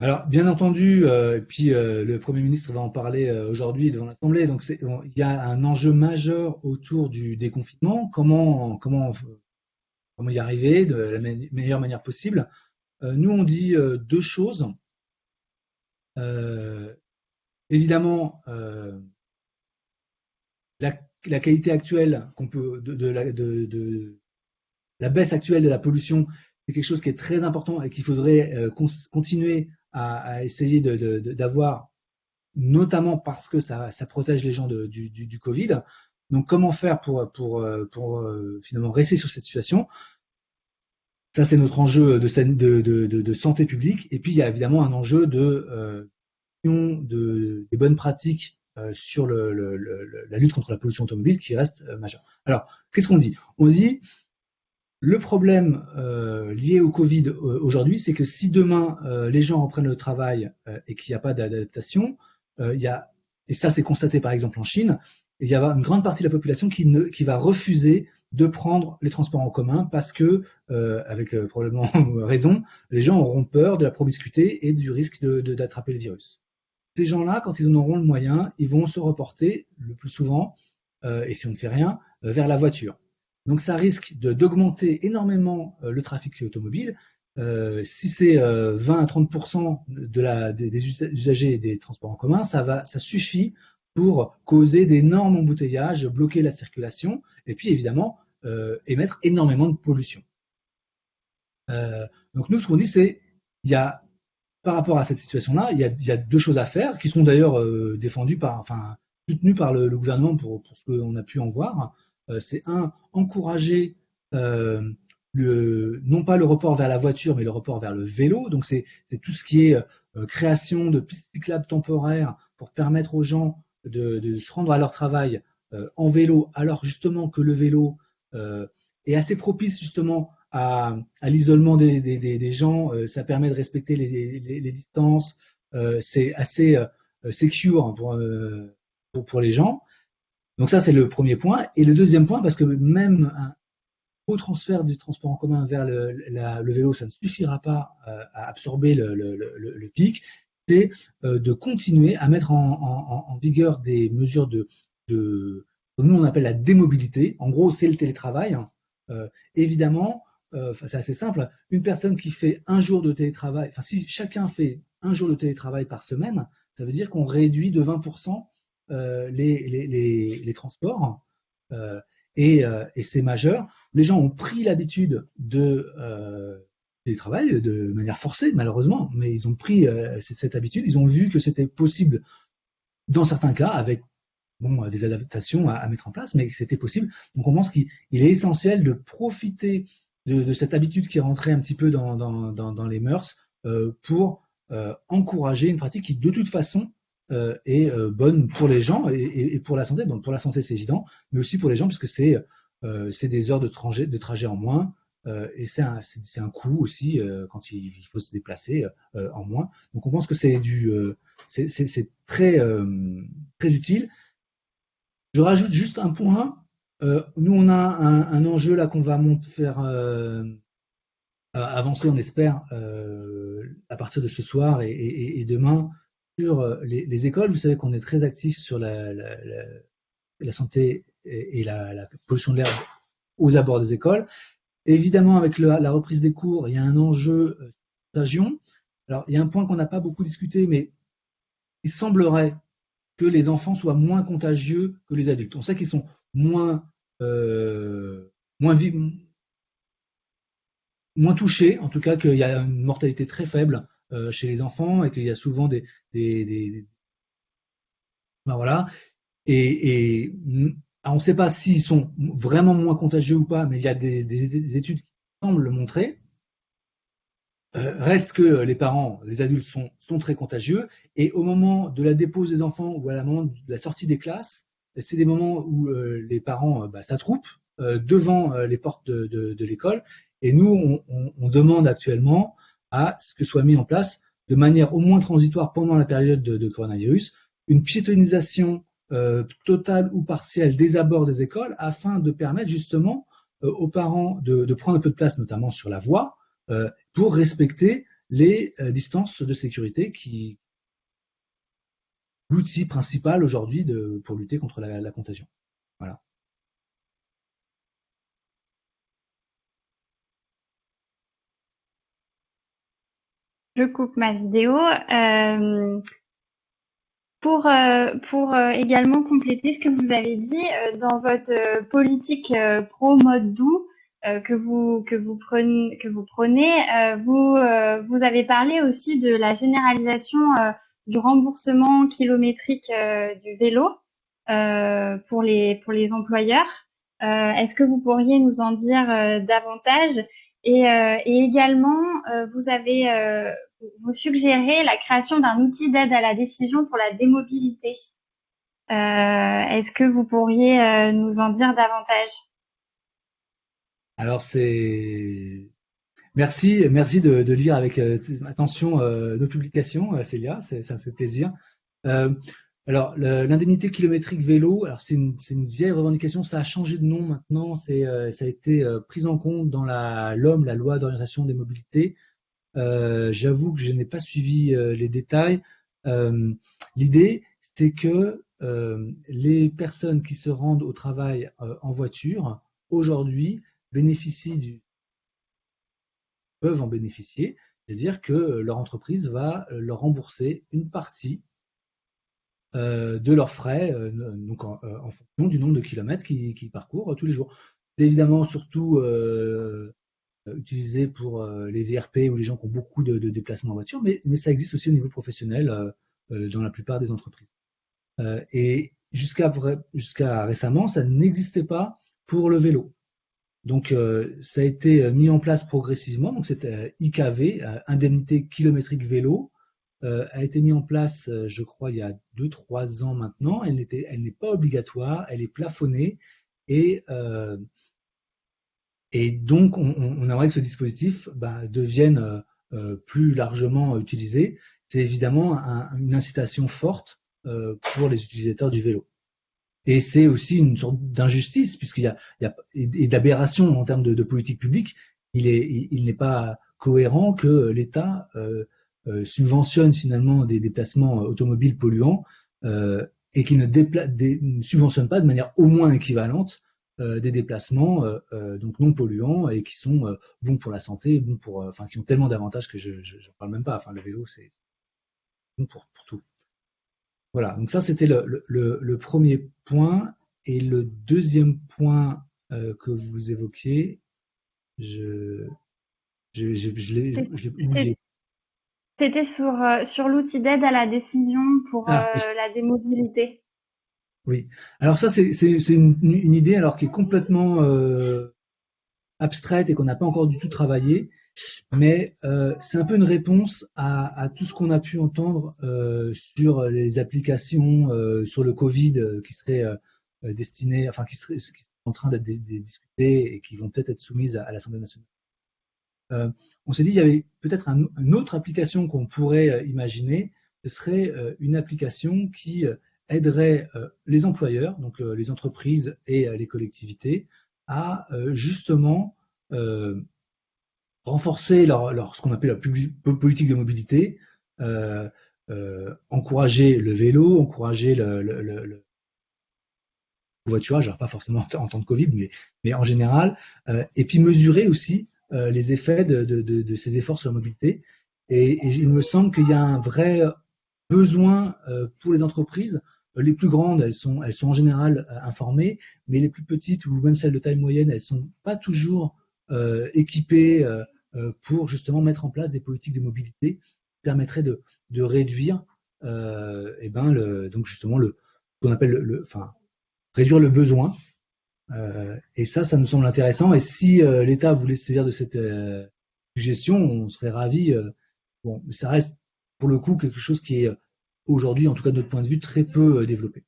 Alors, bien entendu, puis le Premier ministre va en parler aujourd'hui devant l'Assemblée. Donc, il y a un enjeu majeur autour du déconfinement. Comment, y arriver de la meilleure manière possible? Euh, nous, on dit euh, deux choses. Euh, évidemment, la, qualité actuelle la, baisse actuelle de la pollution, c'est quelque chose qui est très important et qu'il faudrait continuer à, essayer d'avoir, notamment parce que ça, protège les gens du, Covid. Donc, comment faire pour, pour euh, finalement rester sur cette situation? Ça, c'est notre enjeu de, santé publique. Et puis, il y a évidemment un enjeu de, euh, de des bonnes pratiques euh, sur le, le, la lutte contre la pollution automobile qui reste euh, majeur. Alors, qu'est-ce qu'on dit? On dit le problème euh, lié au Covid aujourd'hui, c'est que si demain les gens reprennent le travail et qu'il n'y a pas d'adaptation, il y a, et ça c'est constaté par exemple en Chine, il y a une grande partie de la population qui, va refuser de prendre les transports en commun parce que, euh, avec euh, probablement raison, les gens auront peur de la promiscuité et du risque d'attraper le virus. Ces gens-là, quand ils en auront le moyen, ils vont se reporter le plus souvent, euh, et si on ne fait rien, vers la voiture. Donc ça risque d'augmenter énormément le trafic automobile. si c'est 20 à 30 de la, des, usagers des transports en commun, ça suffit pour causer d'énormes embouteillages, bloquer la circulation et puis évidemment émettre énormément de pollution. donc nous, ce qu'on dit, c'est il y a par rapport à cette situation-là, il, y a deux choses à faire qui sont d'ailleurs défendues par, enfin, soutenues par le, gouvernement pour, ce qu'on a pu en voir. c'est un, encourager le, non pas le report vers la voiture, mais le report vers le vélo. Donc c'est tout ce qui est euh, création de cyclables temporaires pour permettre aux gens de, se rendre à leur travail euh, en vélo, alors justement que le vélo euh, est assez propice justement à, l'isolement des, gens. ça permet de respecter les, distances. c'est assez secure pour, pour, pour les gens. Donc ça, c'est le premier point. Et le deuxième point, parce que même un, au transfert du transport en commun vers le, vélo, ça ne suffira pas euh, à absorber le, pic, c'est euh, de continuer à mettre en, vigueur des mesures de, de, nous on appelle la démobilité. En gros, c'est le télétravail. Hein. Euh, évidemment, euh, c'est assez simple. Une personne qui fait un jour de télétravail, enfin si chacun fait un jour de télétravail par semaine, ça veut dire qu'on réduit de 20% les, les, les, les, transports. et, et c'est majeur les gens ont pris l'habitude de euh, télétravail de manière forcée, malheureusement, mais ils ont pris euh, cette habitude, ils ont vu que c'était possible dans certains cas avec bon, des adaptations à, mettre en place, mais c'était possible. Donc on pense qu'il est essentiel de profiter de, cette habitude qui est rentrée un petit peu dans, dans, dans, les mœurs euh, pour euh, encourager une pratique qui de toute façon euh, est euh, bonne pour les gens et, et, pour la santé. Bon, pour la santé c'est évident, mais aussi pour les gens puisque c'est euh, des heures de trajet, de trajet en moins. Euh, et c'est un, un, coût aussi quand il, il, faut se déplacer en moins. Donc on pense que c'est du, c'est très très utile. Je rajoute juste un point. Nous on a un, enjeu là qu'on va faire avancer, on espère, à partir de ce soir et, demain sur les, les, écoles. Vous savez qu'on est très actif sur la, santé et, la, pollution de l'air aux abords des écoles. évidemment, avec la reprise des cours, il y a un enjeu euh, contagion. Alors, il y a un point qu'on n'a pas beaucoup discuté, mais il semblerait que les enfants soient moins contagieux que les adultes. On sait qu'ils sont moins, euh, moins, moins touchés, en tout cas qu'il y a une mortalité très faible euh, chez les enfants et qu'il y a souvent des, ben voilà. Et, on ne sait pas s'ils sont vraiment moins contagieux ou pas, mais il y a des, études qui semblent le montrer. Euh, reste que les parents, les adultes sont, très contagieux, et au moment de la dépose des enfants ou à moment de la sortie des classes, c'est des moments où euh, les parents euh, bah, s'attroupent devant les portes de, de, de l'école, et nous, on, on, on, demande actuellement à ce que soit mis en place, de manière au moins transitoire pendant la période de, de coronavirus, une piétonisation euh, totale ou partielle des abords des écoles afin de permettre justement euh, aux parents de, de, prendre un peu de place, notamment sur la voie, euh, pour respecter les distances de sécurité qui l'outil principal aujourd'hui pour lutter contre la, contagion. Voilà. Je coupe ma vidéo. Euh, pour, euh, pour euh, également compléter ce que vous avez dit, dans votre politique pro mode doux que vous que vous prenez que vous prenez, vous vous avez parlé aussi de la généralisation du remboursement kilométrique du vélo pour les pour les employeurs. Est-ce que vous pourriez nous en dire davantage? Et, également, vous avez vous suggérez la création d'un outil d'aide à la décision pour la démobilité. Euh, est-ce que vous pourriez euh, nous en dire davantage? Alors c'est merci, merci de, lire avec euh, attention nos publications, Célia, ça me fait plaisir. alors l'indemnité kilométrique vélo, alors c'est une, vieille revendication, ça a changé de nom maintenant, ça a été pris en compte dans la LOM, la loi d'orientation des mobilités. Euh, j'avoue que je n'ai pas suivi euh, les détails. Euh, l'idée, c'est que les personnes qui se rendent au travail en voiture, aujourd'hui, bénéficient du peuvent en bénéficier, c'est-à-dire que leur entreprise va leur rembourser une partie de leurs frais, donc en, fonction du nombre de kilomètres qu'ils parcourent tous les jours. C'est évidemment surtout utilisé pour les VRP ou les gens qui ont beaucoup de, déplacements en voiture, mais, ça existe aussi au niveau professionnel dans la plupart des entreprises. et jusqu'à récemment, ça n'existait pas pour le vélo. Donc, euh, ça a été euh, mis en place progressivement. Donc, cette euh, IKV, indemnité kilométrique vélo, a été mis en place, je crois, il y a 2-3 ans maintenant. Elle n'est elle pas obligatoire, elle est plafonnée et et donc, on, on, aimerait que ce dispositif bah, devienne plus largement utilisé. C'est évidemment une incitation forte pour les utilisateurs du vélo. Et c'est aussi une sorte d'injustice, puisqu'il y a, il y a et d'aberration en termes de, de, politique publique. Il est, il, n'est pas cohérent que l'État euh, euh, subventionne finalement des déplacements automobiles polluants euh, et qu'il ne, ne, subventionne pas de manière au moins équivalente euh, des déplacements euh, donc non polluants et qui sont bons pour la santé, bons pour, enfin qui ont tellement d'avantages que je n'en parle même pas. Enfin, le vélo, c'est bon pour, pour tout. Voilà, donc ça c'était le, premier point. Et le deuxième point euh, que vous évoquiez, je, je, l'ai oublié. C'était sur, euh, sur l'outil d'aide à la décision pour ah, euh, la démobilité. Oui, alors ça c'est une, une, idée alors qui est complètement abstraite et qu'on n'a pas encore du tout travaillé mais euh, c'est un peu une réponse à, tout ce qu'on a pu entendre euh, sur les applications euh, sur le Covid qui seraient euh, destinées, enfin qui seraient, qui en train d'être discutées et qui vont peut-être être soumises à, l'Assemblée nationale. on s'est dit qu'il y avait peut-être un, une autre application qu'on pourrait imaginer, ce serait une application qui aiderait les employeurs, donc les entreprises et les collectivités, à justement renforcer leur, leur ce qu'on appelle la politique de mobilité, euh, euh, encourager le vélo, encourager le, le, le, le voiturage, pas forcément en temps de Covid, mais, mais en général, euh, et puis mesurer aussi euh, les effets de, de, de, de, ces efforts sur la mobilité. Et, et il me semble qu'il y a un vrai besoin euh, pour les entreprises. Les plus grandes, elles sont, elles sont en général euh, informées, mais les plus petites ou même celles de taille moyenne, elles sont pas toujours euh, équipées euh, pour justement mettre en place des politiques de mobilité qui permettraient de, de réduire euh, eh ben le, donc justement le qu'on appelle le, enfin réduire le besoin. Euh, et ça ça nous semble intéressant. Et si euh, l'État voulait se saisir de cette euh, suggestion on serait ravi bon ça reste pour le coup quelque chose qui est aujourd'hui en tout cas de notre point de vue très peu développé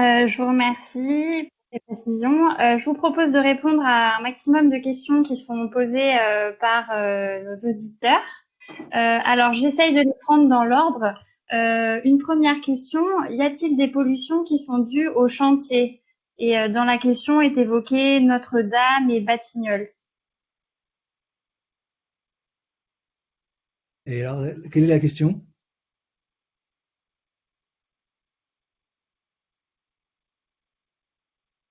Euh, je vous remercie pour ces précisions. Euh, je vous propose de répondre à un maximum de questions qui sont posées euh, par nos auditeurs. alors, j'essaye de les prendre dans l'ordre. une première question, y a-t-il des pollutions qui sont dues au chantier? Et dans la question est évoquée Notre-Dame et Batignolles. Et alors, quelle est la question?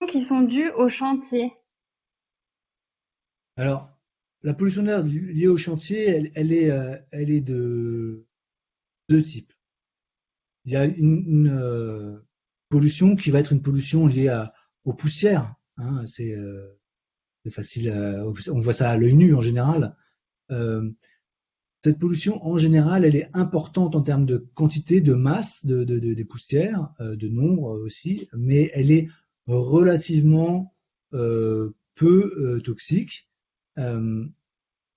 Qui sont dues au chantier Alors, la pollution d'air liée au chantier, elle, est, euh, elle est de deux types. Il y a une, euh, pollution qui va être une pollution liée à, aux poussières. Hein, c'est euh, facile, on voit ça à l'œil nu en général. cette pollution, en général, elle est importante en termes de quantité, de masse de, des poussières, de nombre aussi, mais elle est relativement euh, peu euh, toxique. Euh,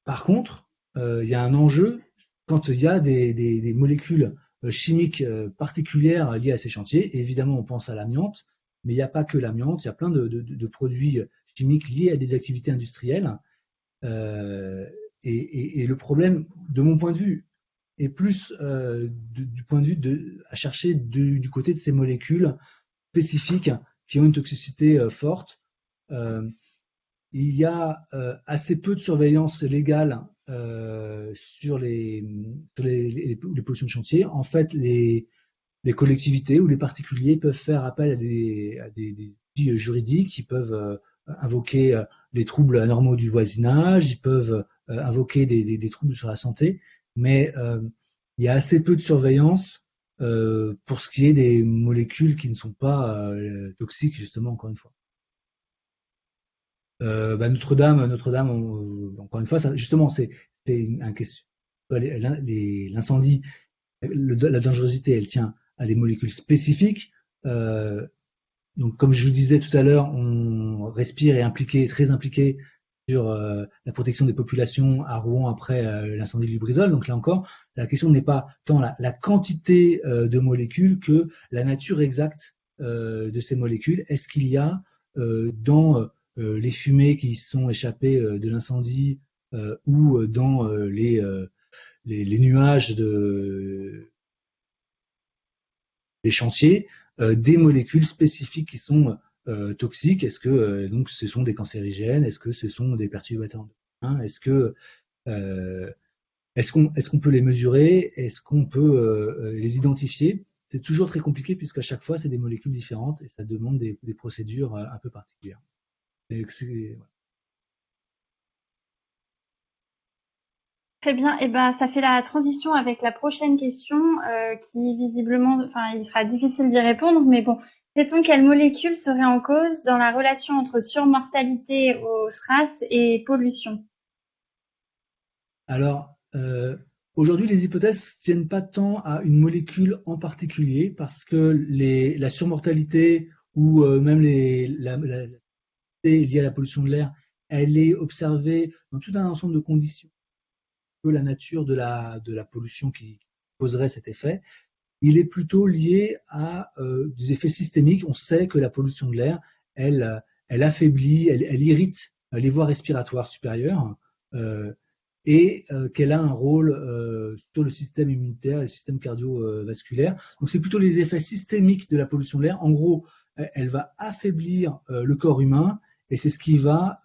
par contre, il y a un enjeu quand il y a des, molécules chimiques particulières liées à ces chantiers. évidemment, on pense à l'amiante, mais il n'y a pas que l'amiante, il y a plein de, produits chimiques liés à des activités industrielles. Et, le problème, de mon point de vue, est plus du point de vue de, chercher du côté de ces molécules spécifiques qui ont une toxicité euh, forte. Euh, il y a euh, assez peu de surveillance légale sur, les, les, pollutions de chantier. En fait, les, collectivités ou les particuliers peuvent faire appel à des, des juridiques, ils peuvent invoquer les troubles anormaux du voisinage, ils peuvent invoquer des, troubles sur la santé, mais il y a assez peu de surveillance pour ce qui est des molécules qui ne sont pas toxiques, justement, encore une fois. Bah, Notre-Dame, Notre-Dame, encore une fois, justement, c'est un question. L'incendie, la dangerosité, elle tient à des molécules spécifiques. Euh, donc, comme je vous disais tout à l'heure, on respire et impliqué, très impliqué euh, la protection des populations à Rouen après euh, l'incendie de Lubrizol. Donc là encore, la question n'est pas tant la, quantité de molécules que la nature exacte de ces molécules. Est-ce qu'il y a dans les fumées qui sont échappées de l'incendie ou dans les, nuages de, des chantiers euh, des molécules spécifiques qui sont euh, toxiques. Est-ce que euh, donc ce sont des cancérigènes Est-ce que ce sont des perturbateurs hein Est-ce que qu'on est-ce qu'on peut les mesurer Est-ce qu'on peut les identifier? C'est toujours très compliqué puisqu'à chaque fois c'est des molécules différentes et ça demande des, procédures un peu particulières. Très bien. Et eh ben, ça fait la transition avec la prochaine question, euh, qui visiblement, enfin, il sera difficile d'y répondre, mais bon, sait-on quelle molécule serait en cause dans la relation entre surmortalité au SRAS et pollution? Alors, euh, aujourd'hui, les hypothèses tiennent pas tant à une molécule en particulier, parce que la surmortalité ou euh, même la, liée à la pollution de l'air, elle est observée dans tout un ensemble de conditions la nature de la, de la pollution qui causerait cet effet. Il est plutôt lié à euh, des effets systémiques. On sait que la pollution de l'air, elle, elle affaiblit, elle, irrite les voies respiratoires supérieures euh, et euh, qu'elle a un rôle euh, sur le système immunitaire et le système cardiovasculaire. Donc c'est plutôt les effets systémiques de la pollution de l'air. En gros, elle va affaiblir le corps humain et c'est ce qui va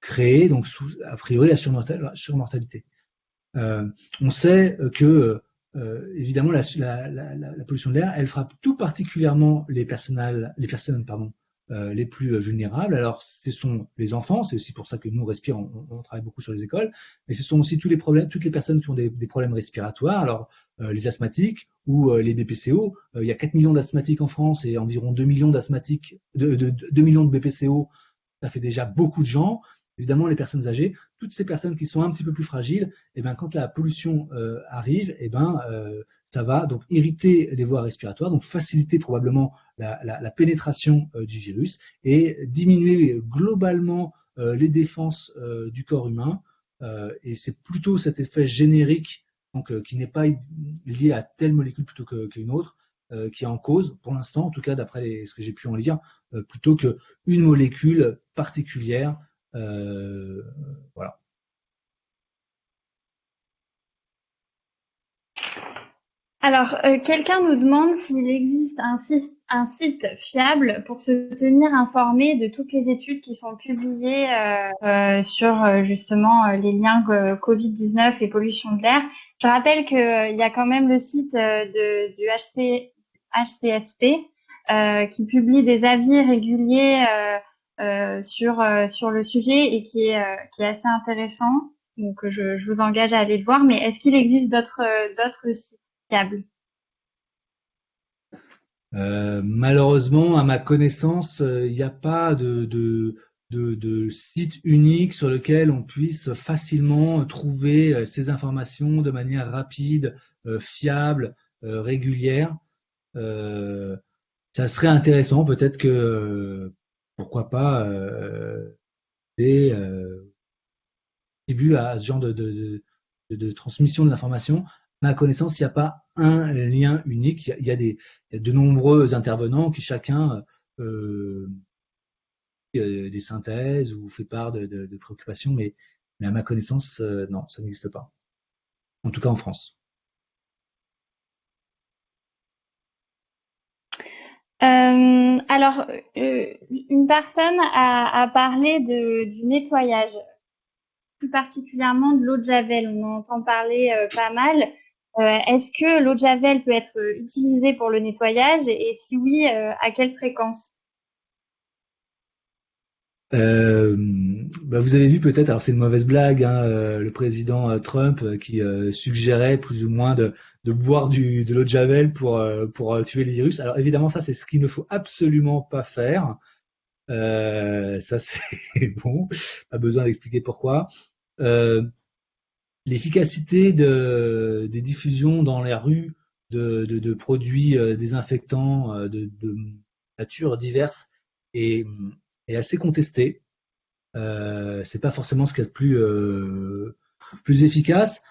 créer, donc a priori, la surmortalité. Euh, on sait que, euh, évidemment, la, pollution de l'air, elle frappe tout particulièrement les, personnes euh, les plus vulnérables. Alors, ce sont les enfants, c'est aussi pour ça que nous, respirons, on, travaille beaucoup sur les écoles, mais ce sont aussi tous les problèmes, toutes les personnes qui ont des, problèmes respiratoires, alors les asthmatiques ou les BPCO. il y a 4 millions d'asthmatiques en France et environ 2 millions d'asthmatiques, de, 2 millions de BPCO, ça fait déjà beaucoup de gens évidemment les personnes âgées, toutes ces personnes qui sont un petit peu plus fragiles, et eh ben, quand la pollution euh, arrive, et eh ben, euh, ça va donc irriter les voies respiratoires, donc faciliter probablement la, pénétration euh, du virus et diminuer globalement les défenses du corps humain. et c'est plutôt cet effet générique, donc qui n'est pas lié à telle molécule plutôt qu'une autre, qui est en cause, pour l'instant, en tout cas d'après ce que j'ai pu en lire, plutôt qu'une molécule particulière voilà. Alors, euh, quelqu'un nous demande s'il existe un, site fiable pour se tenir informé de toutes les études qui sont publiées euh, sur justement les liens Covid-19 et pollution de l'air. Je rappelle qu'il y a quand même le site du HC, HCSP qui publie des avis réguliers euh, sur euh, sur le sujet et qui est euh, qui est assez intéressant. Donc je, je, vous engage à aller le voir. Mais est-ce qu'il existe d'autres sites fiables? Malheureusement, à ma connaissance, il n'y a pas de, de, de, site unique sur lequel on puisse facilement trouver ces informations de manière rapide, fiable, régulière. ça serait intéressant, peut-être que pourquoi pas euh, des euh, à ce genre de, transmission de l'information. À ma connaissance, il n'y a pas un lien unique. Il y a, des, de nombreux intervenants qui chacun euh, euh des synthèses ou fait part de, préoccupations, mais, à ma connaissance, non, ça n'existe pas. En tout cas en France. Euh, alors, euh, une personne a, parlé de, du nettoyage, plus particulièrement de l'eau de javel. On en entend parler euh, pas mal. Est-ce que l'eau de javel peut être utilisée pour le nettoyage? Et, si oui, à quelle fréquence? Euh, bah vous avez vu peut-être, alors c'est une mauvaise blague, hein, euh, le président euh, Trump qui suggérait plus ou moins de, de boire du, de l'eau de javel pour, pour tuer les virus. Alors évidemment, ça c'est ce qu'il ne faut absolument pas faire. ça c'est bon, pas besoin d'expliquer pourquoi. L'efficacité de, des diffusions dans les rues de, de, de produits désinfectants de, nature diverses est est assez contesté. Euh, c'est pas forcément ce a de plus, euh, plus efficace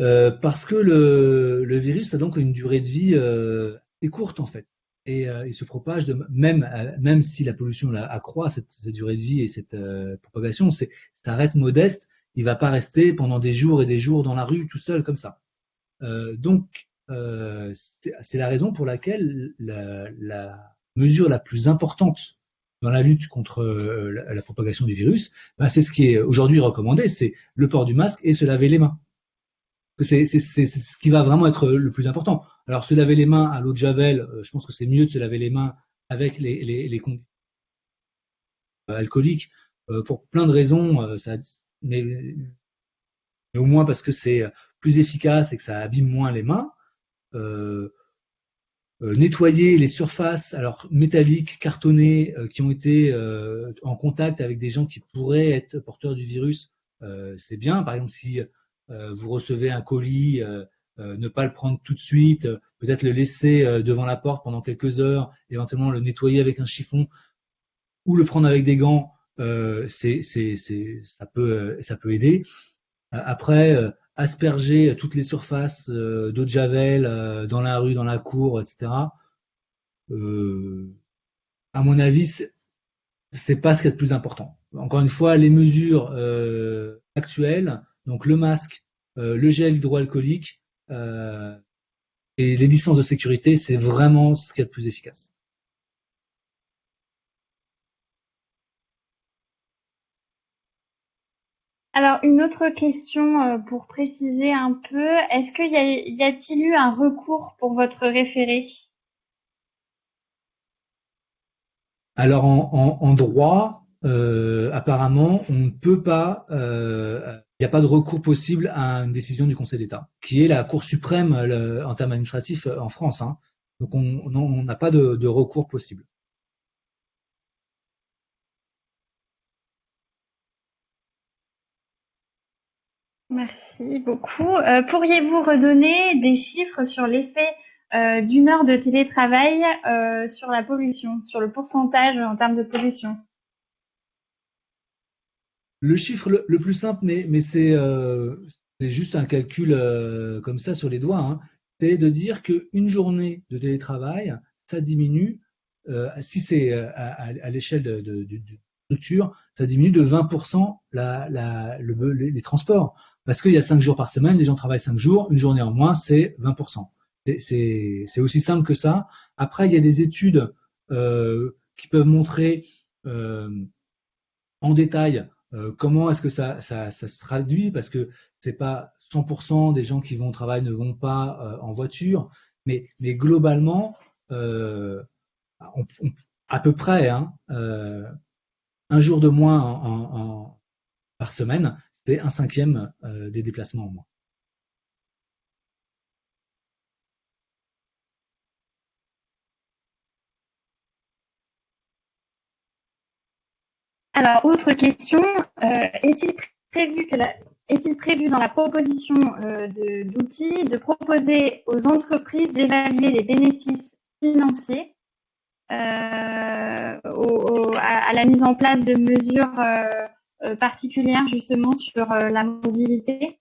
euh, parce que le, le, virus a donc une durée de vie euh, assez courte en fait et euh, il se propage même même si la pollution accroît cette, durée de vie et cette propagation, c'est ça reste modeste. Il va pas rester pendant des jours et des jours dans la rue tout seul comme ça. donc c'est la raison pour laquelle la, la mesure la plus importante dans la lutte contre euh, la, propagation du virus, bah, c'est ce qui est aujourd'hui recommandé, c'est le port du masque et se laver les mains. C'est ce qui va vraiment être le plus important. Alors se laver les mains à l'eau de javel, euh, je pense que c'est mieux de se laver les mains avec les, conditions alcooliques euh, pour plein de raisons, mais, au moins parce que c'est plus efficace et que ça abîme moins les mains. Euh, euh, nettoyer les surfaces alors métalliques, cartonnées, euh, qui ont été euh, en contact avec des gens qui pourraient être porteurs du virus, c'est bien. Par exemple, si vous recevez un colis, ne pas le prendre tout de suite, peut-être le laisser devant la porte pendant quelques heures, éventuellement le nettoyer avec un chiffon ou le prendre avec des gants, ça peut, ça peut aider. Après, asperger toutes les surfaces euh, d'eau de javel euh, dans la rue, dans la cour, etc. Euh, à mon avis, c'est pas ce qui est le plus important. Encore une fois, les mesures euh, actuelles, donc le masque, euh, le gel hydroalcoolique euh, et les distances de sécurité, c'est vraiment ce qui est le plus efficace. Alors, une autre question euh, pour préciser un peu, est-ce qu'il y, a-t-il eu un recours pour votre référé? Alors, en, droit, euh, apparemment, on ne peut pas, euh, il n'y a pas de recours possible à une décision du Conseil d'État, qui est la Cour suprême en termes administratifs en France. Hein. Donc, on n'a pas de recours possible. Merci beaucoup. Euh, pourriez-vous redonner des chiffres sur l'effet euh, d'une heure de télétravail euh, sur la pollution, sur le pourcentage en termes de pollution? Le chiffre le, plus simple, mais, mais c'est juste un calcul comme ça sur les doigts, hein, c'est de dire qu'une journée de télétravail, ça diminue, si c'est à, l'échelle de, de, structure, ça diminue de 20% la, la, le, les transports. Parce qu'il y a 5 jours par semaine, les gens travaillent 5 jours, une journée en moins, c'est 20%. C'est aussi simple que ça. Après, il y a des études euh, qui peuvent montrer euh, en détail euh, comment est-ce que ça, se traduit, parce que c'est pas 100% des gens qui vont au travail ne vont pas en voiture, mais, globalement, à peu près, hein, un jour de moins par semaine, c'est un cinquième euh, des déplacements en moins. Alors, autre question, euh, est-il prévu, dans la proposition euh, d'outils de, proposer aux entreprises d'évaluer les bénéfices financiers à, la mise en place de mesures particulière justement sur euh, la mobilité?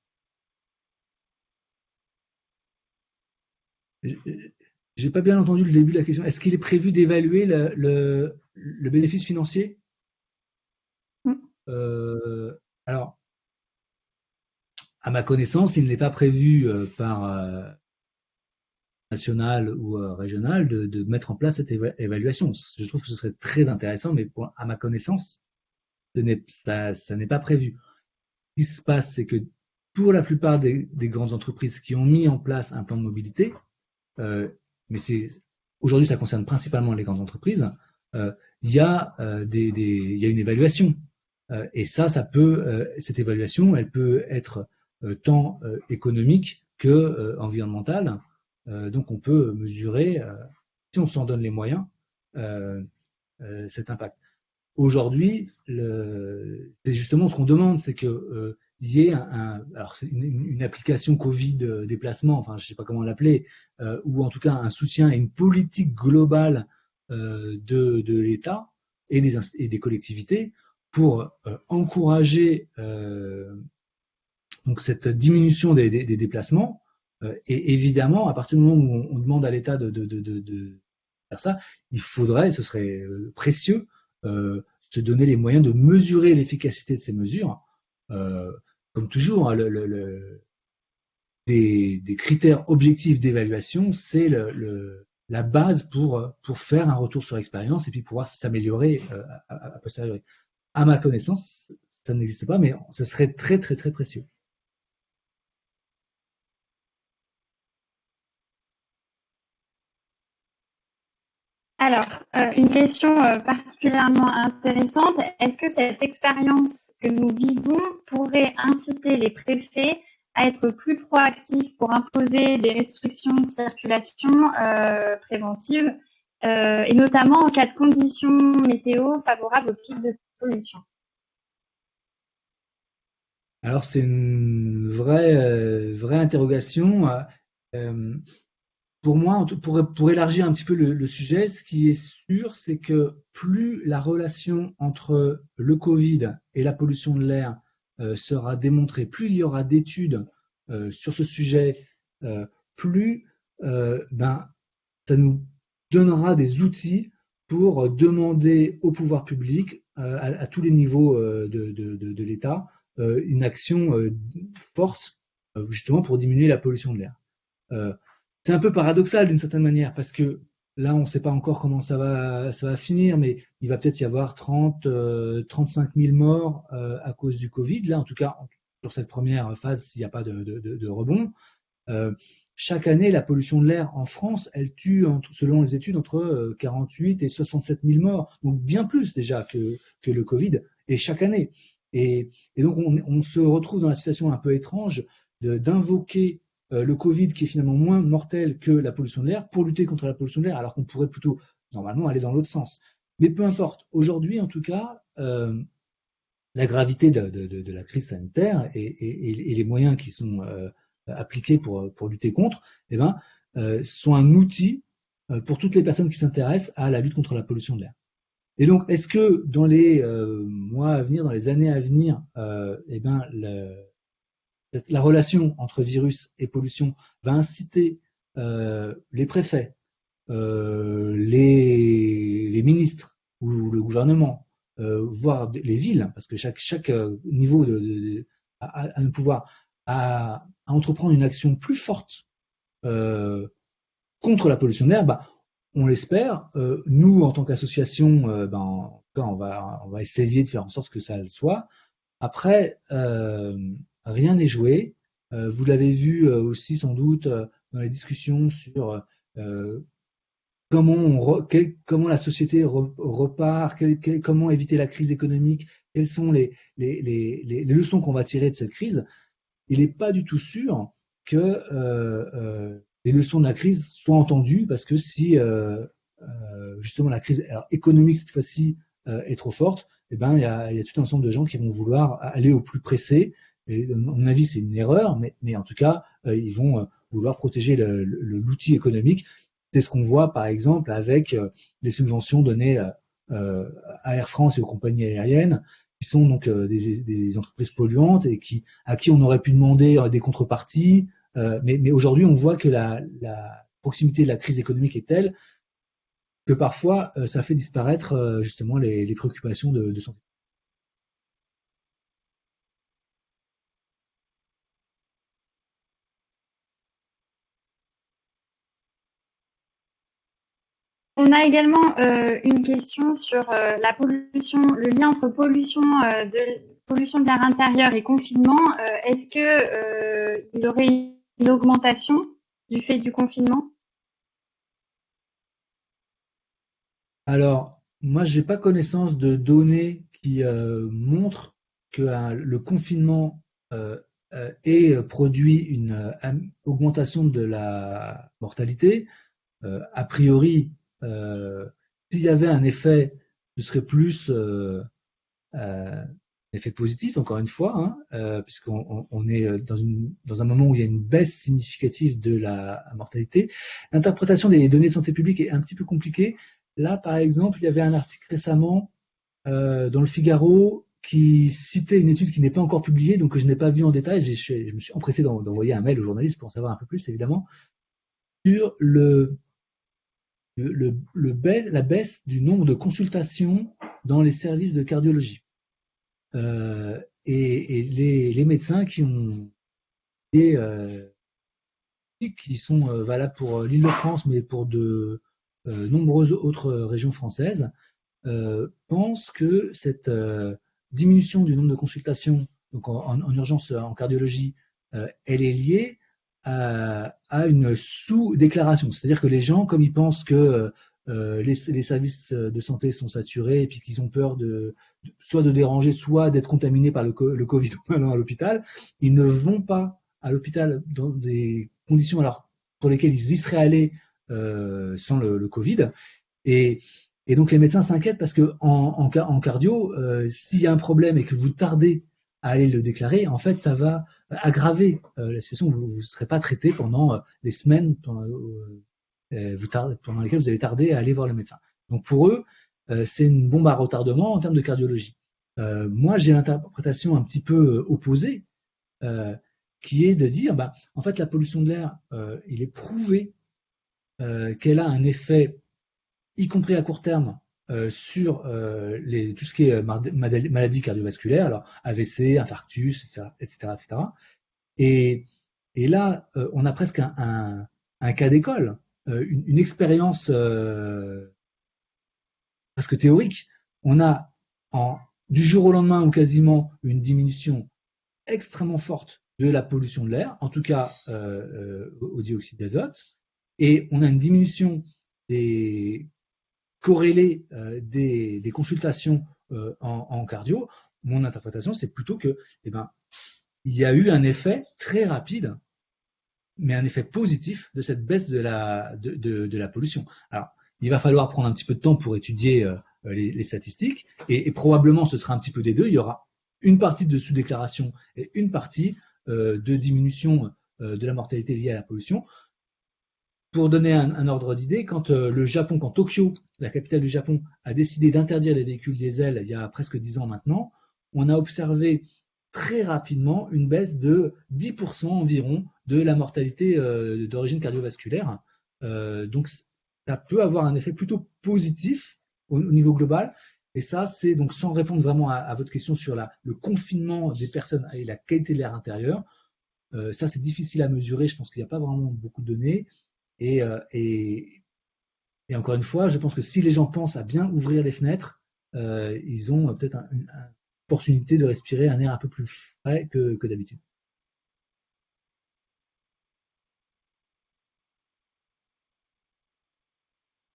J'ai pas bien entendu le début de la question. Est-ce qu'il est prévu d'évaluer le, bénéfice financier? Mm. euh, Alors, à ma connaissance, il n'est pas prévu par national ou régional de, mettre en place cette évaluation. Je trouve que ce serait très intéressant, mais à ma connaissance, ça, n'est pas prévu. Ce qui se passe, c'est que pour la plupart des, des, grandes entreprises qui ont mis en place un plan de mobilité, euh, mais c'est aujourd'hui ça concerne principalement les grandes entreprises, il y a des, des, il y a une évaluation. et ça, ça peut, cette évaluation, elle peut être tant économique que environnementale. donc, on peut mesurer, si on s'en donne les moyens, cet impact. Aujourd'hui, c'est justement ce qu'on demande, c'est que euh, y ait une, application Covid euh, déplacement, enfin je sais pas comment l'appeler, euh, ou en tout cas un soutien et une politique globale euh, de, l'État et des, collectivités pour encourager cette diminution des, déplacements. et évidemment, à partir du moment où on, demande à l'État de, faire ça, il faudrait, ce serait précieux se donner les moyens de mesurer l'efficacité de ces mesures. Euh, comme toujours, hein, le, des, critères objectifs d'évaluation, c'est la base pour, pour faire un retour sur expérience et puis pouvoir s'améliorer euh, à, à, posteriori. À ma connaissance, ça n'existe pas, mais ce serait très très très précieux. Alors, euh, une question euh, particulièrement intéressante. Est-ce que cette expérience que nous vivons pourrait inciter les préfets à être plus proactifs pour imposer des restrictions de circulation euh, préventives, et notamment en cas de conditions météo favorables au pic de pollution? Alors, c'est une vraie, vraie interrogation pour moi, pour, élargir un petit peu le, sujet, ce qui est sûr, c'est que plus la relation entre le Covid et la pollution de l'air euh, sera démontrée, plus il y aura d'études euh, sur ce sujet, euh, plus ben, ça nous donnera des outils pour demander au pouvoir public, à, tous les niveaux de, de l'État, une action forte justement pour diminuer la pollution de l'air c'est un peu paradoxal d'une certaine manière parce que là, on ne sait pas encore comment ça va, finir, mais il va peut-être y avoir 30, 35 000 morts euh, à cause du Covid. Là, en tout cas, sur cette première phase, s'il n'y a pas de, rebond. Euh, chaque année, la pollution de l'air en France, elle tue, selon les études, entre 48 euh, et 67 000 morts, donc bien plus déjà que, le Covid, et chaque année. Et, donc, on, se retrouve dans la situation un peu étrange d'invoquer euh, le Covid qui est finalement moins mortel que la pollution de l'air pour lutter contre la pollution de l'air, alors qu'on pourrait plutôt normalement aller dans l'autre sens. Mais peu importe. Aujourd'hui, en tout cas, euh, la gravité de, la crise sanitaire et, les moyens qui sont euh, appliqués pour, lutter contre, eh ben, sont un outil pour toutes les personnes qui s'intéressent à la lutte contre la pollution de l'air. Et donc, est-ce que dans les mois à venir, dans les années à venir, eh ben, la relation entre virus et pollution va inciter euh, les préfets, euh, les, ministres ou le gouvernement, euh, voire les villes, parce que chaque, niveau de, a, un pouvoir à, entreprendre une action plus forte contre la pollution de l'air, bah, on l'espère. nous, en tant qu'association, on, va, on va essayer de faire en sorte que ça le soit. Après, rien n'est joué. Euh, vous l'avez vu euh, aussi sans doute euh, dans les discussions sur comment, la société repart, comment éviter la crise économique, quelles sont les, leçons qu'on va tirer de cette crise. Il n'est pas du tout sûr que les leçons de la crise soient entendues parce que si justement la crise économique cette fois-ci est trop forte, eh ben, il y a, y a tout un ensemble de gens qui vont vouloir aller au plus pressé et, à mon avis, c'est une erreur, mais, en tout cas, euh, ils vont euh, vouloir protéger l'outil économique. C'est ce qu'on voit, par exemple, avec euh, les subventions données à Air France et aux compagnies aériennes, qui sont donc des, entreprises polluantes et qui, à qui on aurait pu demander des contreparties. mais, aujourd'hui, on voit que la, proximité de la crise économique est telle que parfois, ça fait disparaître justement les, préoccupations de santé. On a également euh, une question sur euh, le lien entre pollution euh, de pollution de l'air intérieur et confinement. Est-ce que il y aurait une augmentation du fait du confinement? Alors, moi, j'ai pas connaissance de données qui montrent que le confinement ait produit une augmentation de la mortalité. a priori, s'il y avait un effet, ce serait plus effet positif, encore une fois, hein, euh, puisqu'on on est euh, dans, un moment où il y a une baisse significative de la mortalité. L'interprétation des données de santé publique est un petit peu compliquée. Là, par exemple, il y avait un article récemment euh, dans le Figaro qui citait une étude qui n'est pas encore publiée, donc que je n'ai pas vue en détail. Je, me suis empressé d'envoyer un mail aux journalistes pour en savoir un peu plus, évidemment, sur le, la baisse du nombre de consultations dans les services de cardiologie. Euh, et, les, médecins qui ont des euh, qui sont euh, valables pour l'Île-de-France, mais pour de nombreuses autres régions françaises, pensent que cette diminution du nombre de consultations donc en, urgence en cardiologie, elle est liée à, à une sous-déclaration. C'est-à-dire que les gens, comme ils pensent que euh, les, services de santé sont saturés et puis qu'ils ont peur de, soit de déranger, soit d'être contaminés par le, Covid à l'hôpital, ils ne vont pas à l'hôpital dans des conditions alors pour lesquelles ils y seraient allés euh, sans le, Covid. Et, donc les médecins s'inquiètent parce que en, en, cardio, euh, s'il y a un problème et que vous tardez à aller le déclarer, en fait, ça va aggraver la situation. Vous ne serez pas traité pendant les semaines, pendant, euh, lesquels vous allez tarder à aller voir le médecin. Donc pour eux, euh, c'est une bombe à retardement en termes de cardiologie. Euh, moi, j'ai l'interprétation un petit peu opposée, qui est de dire, bah, en fait, la pollution de l'air, il est prouvé qu'elle a un effet, y compris à court terme, sur les, tout ce qui est maladie cardiovasculaire, alors AVC, infarctus, etc., etc., etc. Et, là, on a presque un, cas d'école. Euh, une, expérience euh, presque théorique, on a du jour au lendemain ou quasiment une diminution extrêmement forte de la pollution de l'air, en tout cas euh, au dioxyde d'azote, et on a une diminution des corrélée des, consultations en, cardio. Mon interprétation, c'est plutôt que, eh ben, il y a eu un effet très rapide mais un effet positif de cette baisse de la, pollution. Alors, il va falloir prendre un petit peu de temps pour étudier euh, les, statistiques, et, probablement ce sera un petit peu des deux. Il y aura une partie de sous-déclaration et une partie euh, de diminution euh, de la mortalité liée à la pollution. Pour donner un, ordre d'idée, quand le Japon, quand Tokyo, la capitale du Japon, a décidé d'interdire les véhicules diesel il y a presque dix ans maintenant, on a observé très rapidement une baisse de 10% environ de la mortalité euh, d'origine cardiovasculaire. Euh, donc ça peut avoir un effet plutôt positif au, niveau global. Et ça, c'est donc sans répondre vraiment à, votre question sur le confinement des personnes et la qualité de l'air intérieur. Euh, ça, c'est difficile à mesurer. Je pense qu'il n'y a pas vraiment beaucoup de données. Et, et, encore une fois, je pense que si les gens pensent à bien ouvrir les fenêtres, ils ont peut-être un, un, opportunité de respirer un air un peu plus frais que, d'habitude.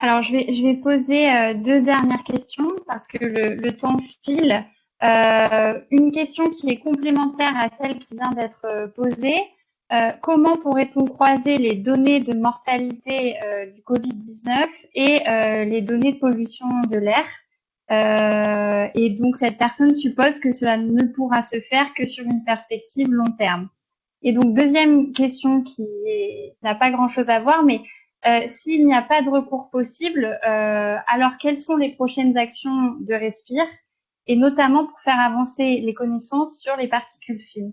Alors, je vais, poser euh, deux dernières questions parce que le, temps file. Euh, une question qui est complémentaire à celle qui vient d'être euh, posée. Comment pourrait-on croiser les données de mortalité du Covid-19 et les données de pollution de l'air? Euh, et donc cette personne suppose que cela ne pourra se faire que sur une perspective long terme. Et donc deuxième question qui n'a pas grand-chose à voir, mais euh, s'il n'y a pas de recours possible, euh, alors quelles sont les prochaines actions de Respire, et notamment pour faire avancer les connaissances sur les particules fines?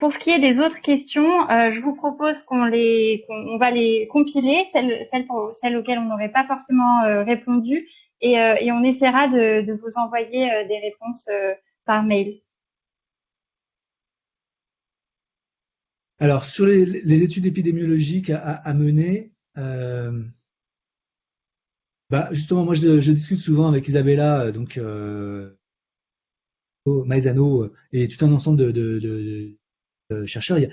Pour ce qui est des autres questions, euh, je vous propose qu'on les, va les compiler, celles, celles, auxquelles on n'aurait pas forcément euh, répondu, et, euh, et, on essaiera de, de vous envoyer des réponses par mail. Alors sur les, études épidémiologiques à, mener, bah justement moi je, discute souvent avec Isabella, donc Maizano et tout un ensemble de chercheurs, il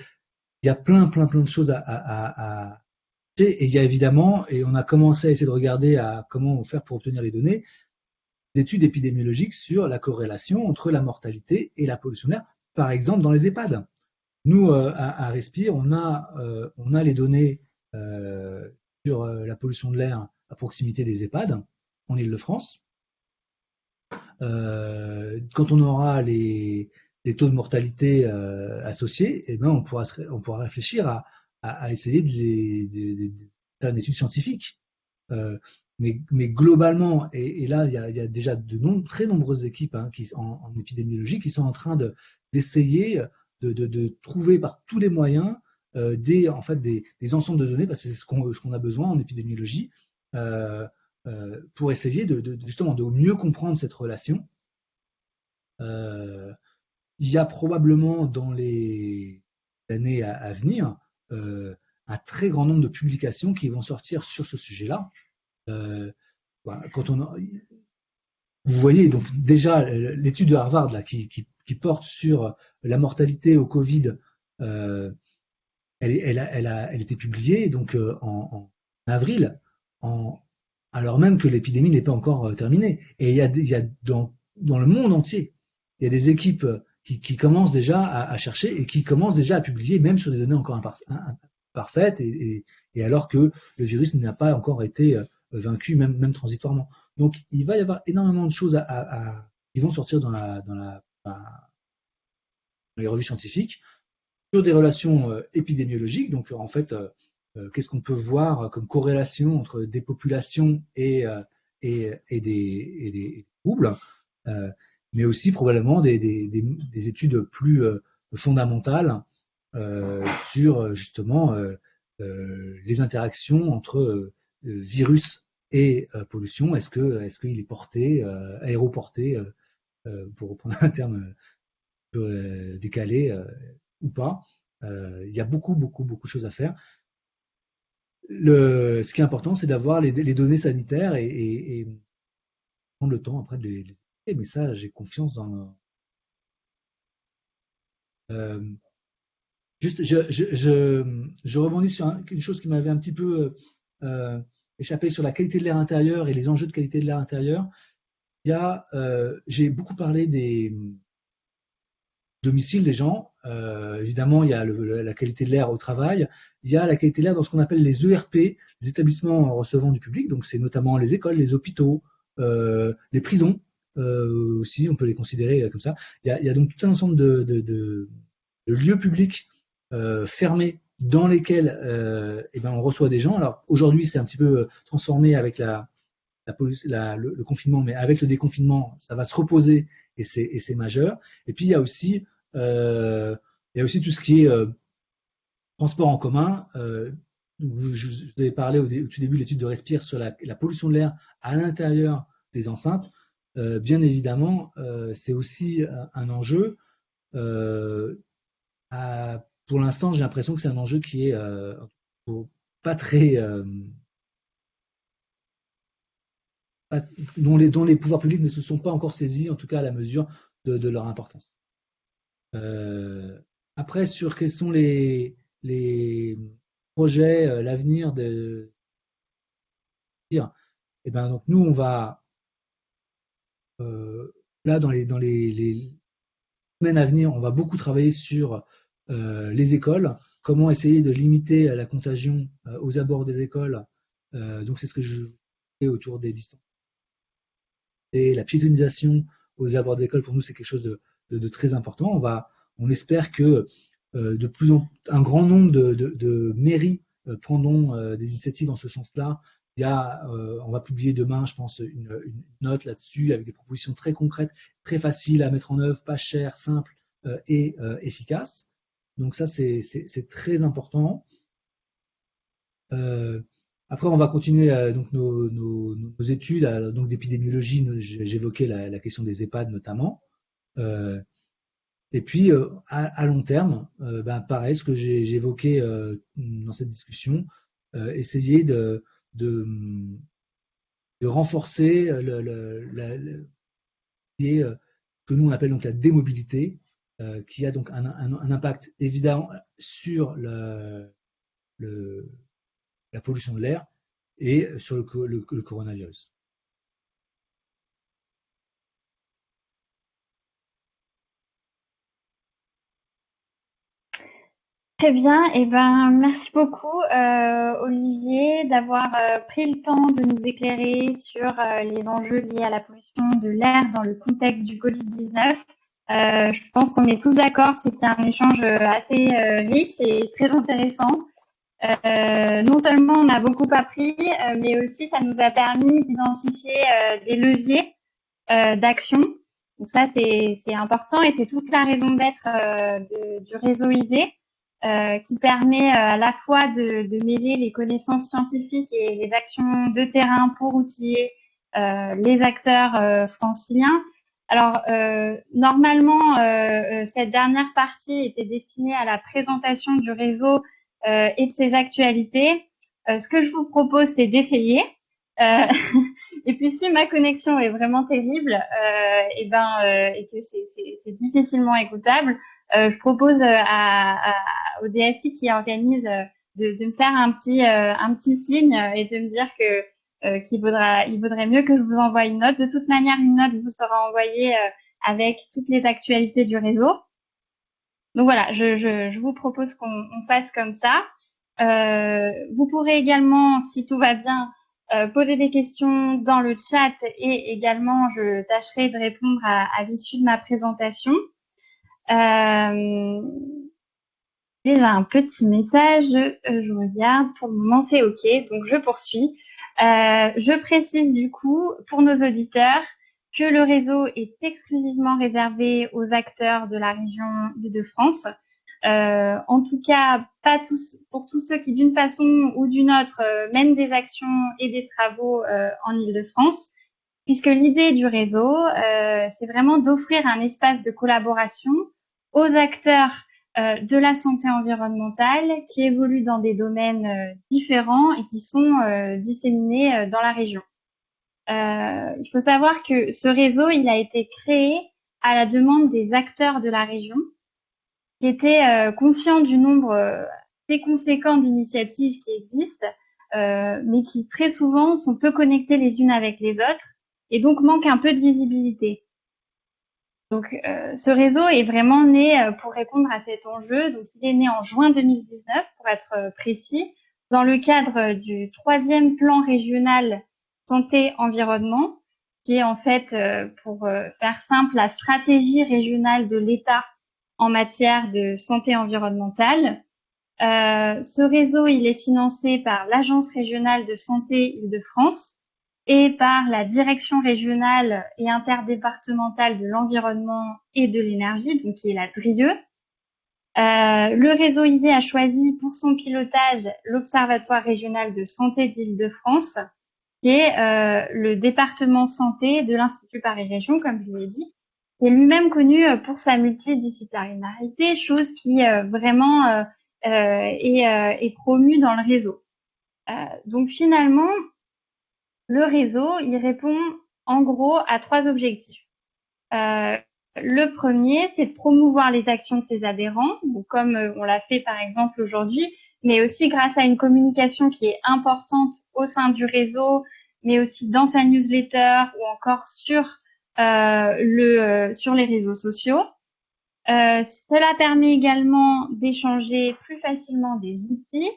y, a, plein, plein, plein de choses à, Et il y a évidemment, et on a commencé à essayer de regarder à comment faire pour obtenir les données, des études épidémiologiques sur la corrélation entre la mortalité et la pollution d'air, par exemple dans les EHPAD. Nous, euh, à, Respire, on a, euh, on a les données euh, sur la pollution de l'air à proximité des EHPAD en Ile-de-France. quand on aura les, taux de mortalité associés, eh ben on, pourra, on pourra réfléchir à, à, essayer de, faire une étude scientifique. Euh, mais, mais, globalement, et, là, il y, a, déjà de très nombreuses équipes hein, en, épidémiologie qui sont en train d'essayer de, de, trouver par tous les moyens euh, des, en fait, des, des, ensembles de données, parce que c'est ce qu'on qu'on a besoin en épidémiologie, euh, euh, pour essayer de, justement de mieux comprendre cette relation. Euh, il y a probablement dans les années à, venir euh, un très grand nombre de publications qui vont sortir sur ce sujet-là. Euh, quand on vous voyez donc déjà l'étude de Harvard qui, porte sur la mortalité au Covid, euh, elle, a, était publiée donc euh, en, avril, alors même que l'épidémie n'est pas encore terminée. Et il y a, dans le monde entier, il y a des équipes qui, qui commencent déjà à, chercher et qui commencent déjà à publier, même sur des données encore imparfaites, et, alors que le virus n'a pas encore été euh, vaincu, même, même transitoirement. Donc, il va y avoir énormément de choses à, qui vont sortir dans, la, dans, la, les revues scientifiques sur des relations euh, épidémiologiques. Donc, en fait, euh, qu'est-ce qu'on peut voir comme corrélation entre des populations et, et des, et des troubles mais aussi probablement des, des, des, études plus euh, fondamentales euh, sur justement euh, les interactions entre virus et pollution. Est-ce est-ce qu'il est porté, aéroporté, pour reprendre un terme décalé ou pas Il y a beaucoup beaucoup beaucoup de choses à faire. Ce qui est important, c'est d'avoir les, données sanitaires et, et, prendre le temps après de les, mais ça, j'ai confiance dans. Euh, juste, je, je, je, je, rebondis sur une chose qui m'avait un petit peu euh, échappé sur la qualité de l'air intérieur et les enjeux de qualité de l'air intérieur. Il y a, euh, j'ai beaucoup parlé des domiciles des gens. Évidemment, il y a le, la qualité de l'air au travail. Il y a la qualité de l'air dans ce qu'on appelle les ERP, les établissements recevant du public. Donc, c'est notamment les écoles, les hôpitaux, les prisons euh, aussi, on peut les considérer euh, comme ça. Il y a, donc tout un ensemble de, lieux publics euh, fermés dans lesquels euh, eh ben, on reçoit des gens. Alors aujourd'hui, c'est un petit peu transformé avec la, le, confinement, mais avec le déconfinement, ça va se reposer et c'est majeur. Et puis il y a aussi, il y a aussi tout ce qui est transport en commun. Vous, je vous avais parlé au, tout début de l'étude de Respire sur la pollution de l'air à l'intérieur des enceintes. Euh, bien évidemment, euh, c'est aussi un enjeu. Euh, pour l'instant, j'ai l'impression que c'est un enjeu qui est pas très dont, les, pouvoirs publics ne se sont pas encore saisis, en tout cas à la mesure de, leur importance. Euh, après, sur quels sont les, projets, l'avenir de eh ben, donc nous, on va euh, là, dans les, semaines à venir, on va beaucoup travailler sur euh, les écoles, comment essayer de limiter la contagion euh, aux abords des écoles. donc, c'est ce que je fais autour des distances. Et la piétonisation aux abords des écoles, pour nous, c'est quelque chose de, très important. On, va, on espère que de plus en un grand nombre de mairies prendront des initiatives dans ce sens-là a, euh, on va publier demain, je pense, une, note là-dessus avec des propositions très concrètes, très faciles à mettre en œuvre, pas chères, simples euh, et euh, efficaces. Donc ça, c'est très important. Après, on va continuer donc nos, études donc d'épidémiologie. J'évoquais la, la, question des EHPAD notamment. et puis à, à, long terme, ben, pareil, ce que j'ai évoqué dans cette discussion, essayer de de, renforcer la, le, euh, que nous on appelle donc la démobilité, euh, qui a donc un, impact évident sur la pollution de l'air et sur le coronavirus. Très bien, et eh ben merci beaucoup euh, Olivier d'avoir euh, pris le temps de nous éclairer sur euh, les enjeux liés à la pollution de l'air dans le contexte du Covid-19. je pense qu'on est tous d'accord, c'était un échange assez riche et très intéressant. non seulement on a beaucoup appris, mais aussi ça nous a permis d'identifier des leviers d'action. Donc ça c'est important et c'est toute la raison d'être du réseau ISE. Euh, qui permet euh, à la fois de, de, mêler les connaissances scientifiques et les actions de terrain pour outiller euh, les acteurs euh, franciliens. Alors, normalement, cette dernière partie était destinée à la présentation du réseau et de ses actualités. ce que je vous propose, c'est d'essayer. et puis, si ma connexion est vraiment terrible et, ben, et que c'est difficilement écoutable, euh, je propose euh, à, à, au DSI qui organise euh, de, de, me faire un petit un petit signe et de me dire que qu'il vaudra il vaudrait mieux que je vous envoie une note. De toute manière, une note vous sera envoyée avec toutes les actualités du réseau. Donc voilà, je, je, je vous propose qu'on fasse comme ça. Euh, vous pourrez également, si tout va bien, euh, poser des questions dans le chat et également je tâcherai de répondre à, à l'issue de ma présentation. Euh, déjà un petit message, euh, je regarde, pour le moment c'est OK, donc je poursuis. Euh, je précise du coup pour nos auditeurs que le réseau est exclusivement réservé aux acteurs de la région de France. Euh, en tout cas, pas pour tous ceux qui d'une façon ou d'une autre mènent des actions et des travaux en Ile-de-France, puisque l'idée du réseau, c'est vraiment d'offrir un espace de collaboration aux acteurs euh, de la santé environnementale qui évoluent dans des domaines euh, différents et qui sont euh, disséminés dans la région. il faut savoir que ce réseau, il a été créé à la demande des acteurs de la région qui étaient conscients du nombre assez conséquent d'initiatives qui existent, mais qui très souvent sont peu connectées les unes avec les autres et donc manquent un peu de visibilité. Donc, euh, ce réseau est vraiment né euh, pour répondre à cet enjeu. Donc, il est né en juin 2019, pour être euh, précis, dans le cadre du troisième plan régional santé-environnement, qui est en fait, pour faire simple, la stratégie régionale de l'État en matière de santé environnementale. ce réseau, il est financé par l'Agence régionale de santé Île-de-France, et par la direction régionale et interdépartementale de l'environnement et de l'énergie, donc qui est la DRIE. Euh, le réseau ISE a choisi pour son pilotage l'Observatoire régional de santé d'Île-de-France, qui est euh, le département santé de l'Institut Paris Région, comme je l'ai dit, qui est lui-même connu euh, pour sa multidisciplinarité, chose qui euh, vraiment euh, est, est, promue dans le réseau. donc finalement, le réseau, il répond en gros à trois objectifs. Euh, le premier, c'est de promouvoir les actions de ses adhérents, comme euh, on l'a fait par exemple aujourd'hui, mais aussi grâce à une communication qui est importante au sein du réseau, mais aussi dans sa newsletter ou encore sur euh, les réseaux sociaux. cela permet également d'échanger plus facilement des outils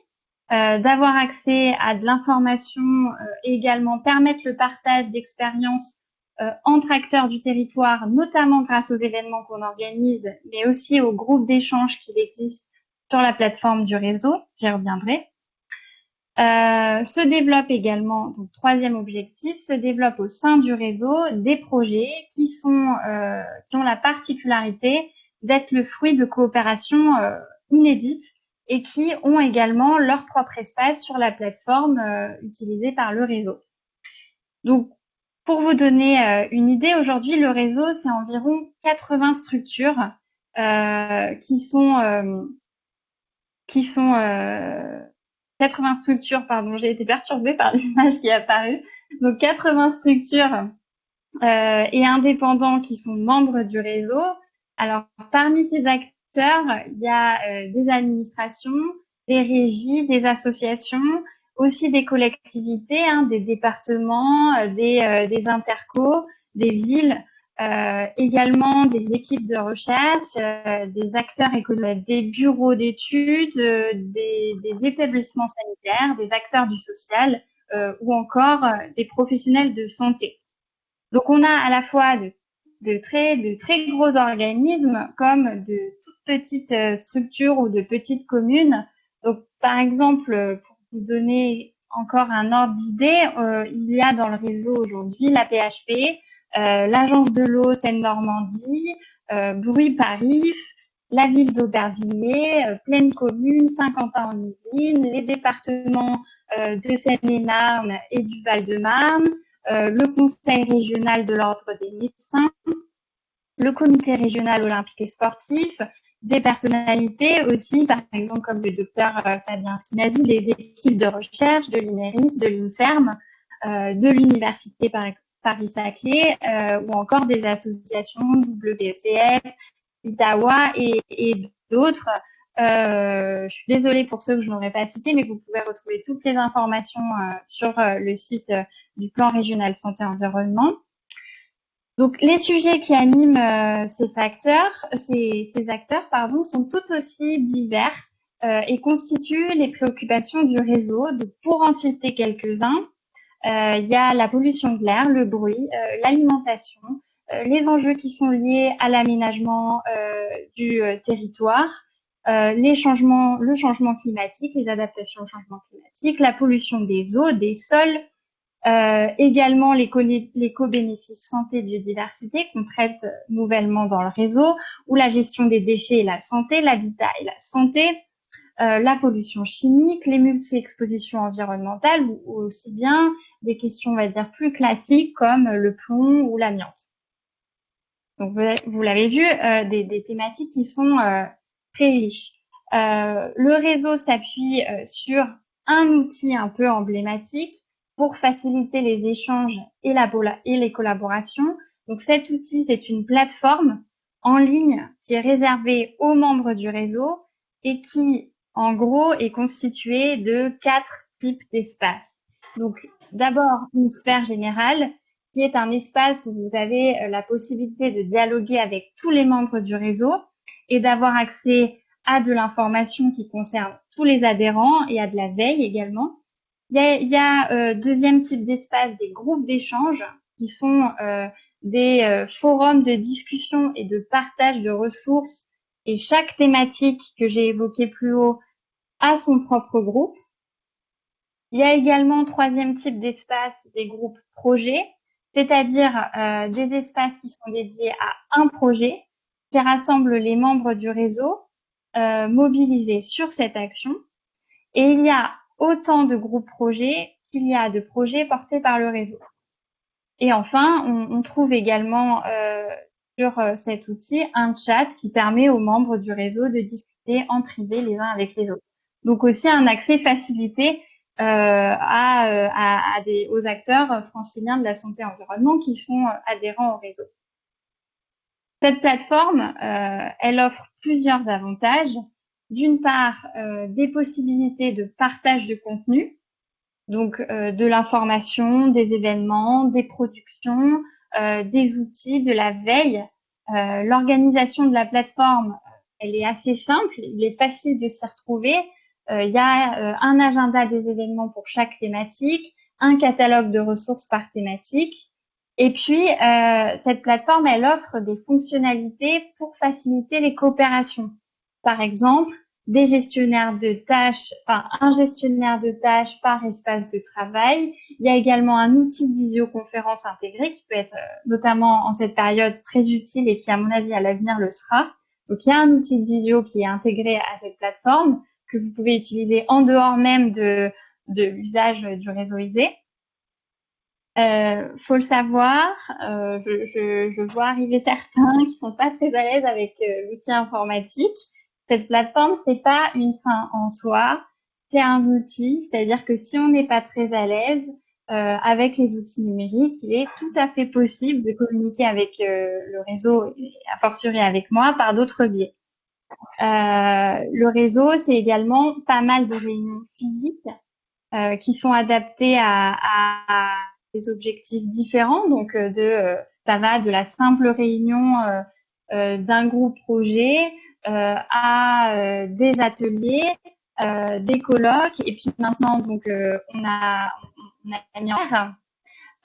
euh, d'avoir accès à de l'information euh, et également permettre le partage d'expériences euh, entre acteurs du territoire, notamment grâce aux événements qu'on organise, mais aussi aux groupes d'échange qui existent sur la plateforme du réseau. J'y reviendrai. Euh, se développe également, donc troisième objectif, se développe au sein du réseau des projets qui sont euh, qui ont la particularité d'être le fruit de coopérations euh, inédites et qui ont également leur propre espace sur la plateforme euh, utilisée par le réseau. Donc, pour vous donner euh, une idée, aujourd'hui, le réseau, c'est environ 80 structures euh, qui sont qui sont 80 structures, pardon, j'ai été perturbée par l'image qui est apparue. Donc 80 structures et indépendants qui sont membres du réseau. Alors parmi ces acteurs il y a euh, des administrations, des régies, des associations, aussi des collectivités, hein, des départements, euh, des, euh, des intercos, des villes, euh, également des équipes de recherche, des acteurs économiques, des bureaux d'études, des, des, établissements sanitaires, des acteurs du social ou encore des professionnels de santé. Donc on a à la fois de, de, très, de très gros organismes comme de toutes petites structures ou de petites communes. Donc par exemple, vous donner encore un ordre d'idée, euh, il y a dans le réseau aujourd'hui la PHP, euh, l'agence de l'eau Seine-Normandie, euh, Bruit Paris, la ville d'Aubervilliers, euh, Pleine Commune, Saint-Quentin-en-Yvelines, les départements euh, de Seine-et-Marne et du Val-de-Marne, le Conseil régional de l'ordre des médecins, le Comité régional olympique et sportif, des personnalités aussi, par exemple comme le docteur euh, Fabien Skinazi, les équipes de recherche de l'INERIS, de l'INSERM, euh, de l'Université Paris-Saclay euh, ou encore des associations WCF, Itawa et, et d'autres. Euh, je suis désolée pour ceux que je n'aurais pas cités, mais vous pouvez retrouver toutes les informations euh, sur le site du plan régional santé-environnement. Donc les sujets qui animent euh, ces facteurs, ces, ces, acteurs, pardon, sont tout aussi divers euh, et constituent les préoccupations du réseau. Donc, pour en citer quelques-uns, euh, il y a la pollution de l'air, le bruit, euh, l'alimentation, euh, les enjeux qui sont liés à l'aménagement du territoire, les changements, le changement climatique, les adaptations au changement climatique, la pollution des eaux, des sols, euh, également les co-bénéfices santé biodiversité qu'on traite nouvellement dans le réseau, ou la gestion des déchets et la santé, l'habitat et la santé, euh, la pollution chimique, les multi-expositions environnementales, ou, aussi bien des questions, on va dire, plus classiques comme le plomb ou l'amiante. Donc vous, l'avez vu, euh, des, des, thématiques qui sont euh, très riches. Euh, le réseau s'appuie sur un outil un peu emblématique pour faciliter les échanges et, la, et les collaborations. Donc cet outil, c'est une plateforme en ligne qui est réservée aux membres du réseau et qui, en gros, est constituée de quatre types d'espaces. Donc d'abord une sphère générale qui est un espace où vous avez euh, la possibilité de dialoguer avec tous les membres du réseau et d'avoir accès à de l'information qui concerne tous les adhérents et à de la veille également. Il y a, euh, deuxième type d'espace, des groupes d'échange qui sont euh, des euh, forums de discussion et de partage de ressources et chaque thématique que j'ai évoquée plus haut a son propre groupe. Il y a également troisième type d'espace, des groupes projets, c'est-à-dire des espaces qui sont dédiés à un projet qui rassemble les membres du réseau mobilisés sur cette action. Et il y a autant de groupes projets qu'il y a de projets portés par le réseau. Et enfin, on, on trouve également euh, sur euh, cet outil un chat qui permet aux membres du réseau de discuter en privé les uns avec les autres. Donc aussi un accès facilité euh, à, euh, à, à des, aux acteurs franciliens de la santé environnement qui sont adhérents au réseau. Cette plateforme, euh, elle offre plusieurs avantages d'une part euh, des possibilités de partage de contenu, donc euh, de l'information, des événements, des productions, euh, des outils, de la veille. L'organisation de la plateforme, elle est assez simple, il est facile de s'y retrouver. il y a un agenda des événements pour chaque thématique, un catalogue de ressources par thématique. Et puis, cette plateforme, elle offre des fonctionnalités pour faciliter les coopérations. Par exemple, des gestionnaires de tâches, enfin un gestionnaire de tâches par espace de travail. Il y a également un outil de visioconférence intégré qui peut être euh, notamment en cette période très utile et qui à mon avis à l'avenir le sera. Donc il y a un outil de visio qui est intégré à cette plateforme que vous pouvez utiliser en dehors même de, de l'usage du réseau ISE. Euh, faut le savoir, euh, je, je, je, vois arriver certains qui sont pas très à l'aise avec euh, l'outil informatique cette plateforme, c'est pas une fin en soi, c'est un outil, c'est-à-dire que si on n'est pas très à l'aise euh, avec les outils numériques, il est tout à fait possible de communiquer avec euh, le réseau, et a fortiori avec moi, par d'autres biais. Le réseau, c'est également pas mal de réunions physiques qui sont adaptés à, à, des objectifs différents. Donc, de ça va de la simple réunion d'un groupe projet à des ateliers, des colloques, et puis maintenant, donc, on a on a en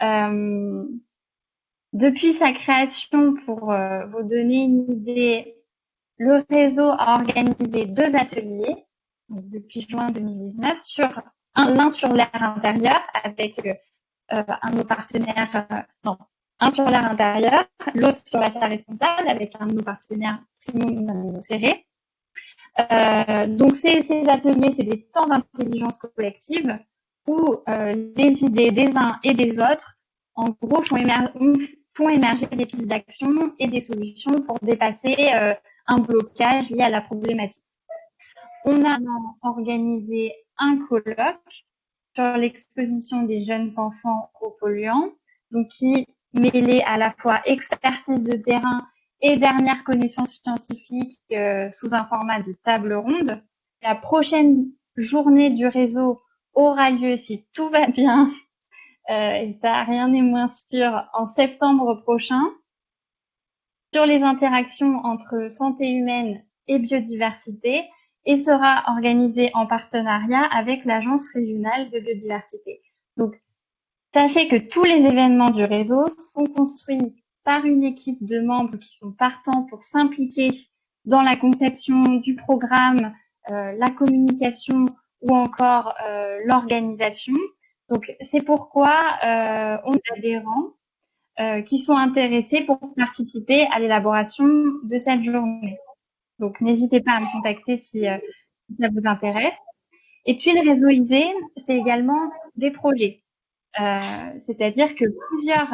euh, depuis sa création, pour euh, vous donner une idée, le réseau a organisé deux ateliers depuis juin 2019 sur l'un sur l'air intérieur avec euh, un de nos partenaires, non, un sur l'air intérieur, l'autre sur la salle responsable avec un de nos partenaires Primo Serré. Euh, donc ces, ateliers, c'est des temps d'intelligence collective où euh, les idées des uns et des autres, en gros, font, émerger des pistes d'action et des solutions pour dépasser euh, un blocage lié à la problématique. On a organisé un colloque sur l'exposition des jeunes enfants aux polluants, donc qui mêlait à la fois expertise de terrain et dernière connaissance scientifique euh, sous un format de table ronde. La prochaine journée du réseau aura lieu si tout va bien, euh, et ça rien n'est moins sûr, en septembre prochain, sur les interactions entre santé humaine et biodiversité, et sera organisé en partenariat avec l'Agence régionale de biodiversité. Donc, sachez que tous les événements du réseau sont construits par une équipe de membres qui sont partants pour s'impliquer dans la conception du programme, euh, la communication ou encore euh, l'organisation. Donc c'est pourquoi euh, on a des rangs euh, qui sont intéressés pour participer à l'élaboration de cette journée. Donc n'hésitez pas à me contacter si, euh, ça vous intéresse. Et puis le réseau ISE, c'est également des projets. Euh, c'est-à-dire que plusieurs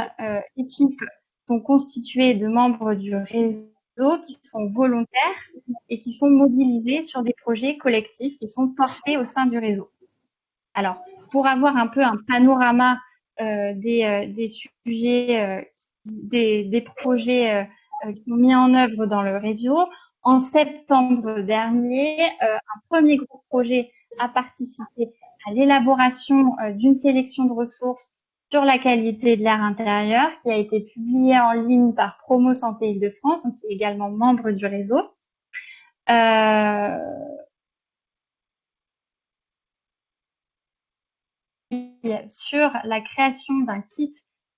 équipes sont constituées de membres du réseau qui sont volontaires et qui sont mobilisés sur des projets collectifs qui sont portés au sein du réseau. Alors, pour avoir un peu un panorama euh, des, euh, sujets, euh, des, des, projets qui sont mis en œuvre dans le réseau, en septembre dernier, un premier groupe projet a participé à l'élaboration d'une sélection de ressources sur la qualité de l'air intérieur qui a été publié en ligne par Promo Santé Île-de-France, qui est également membre du réseau. Euh, sur la création d'un kit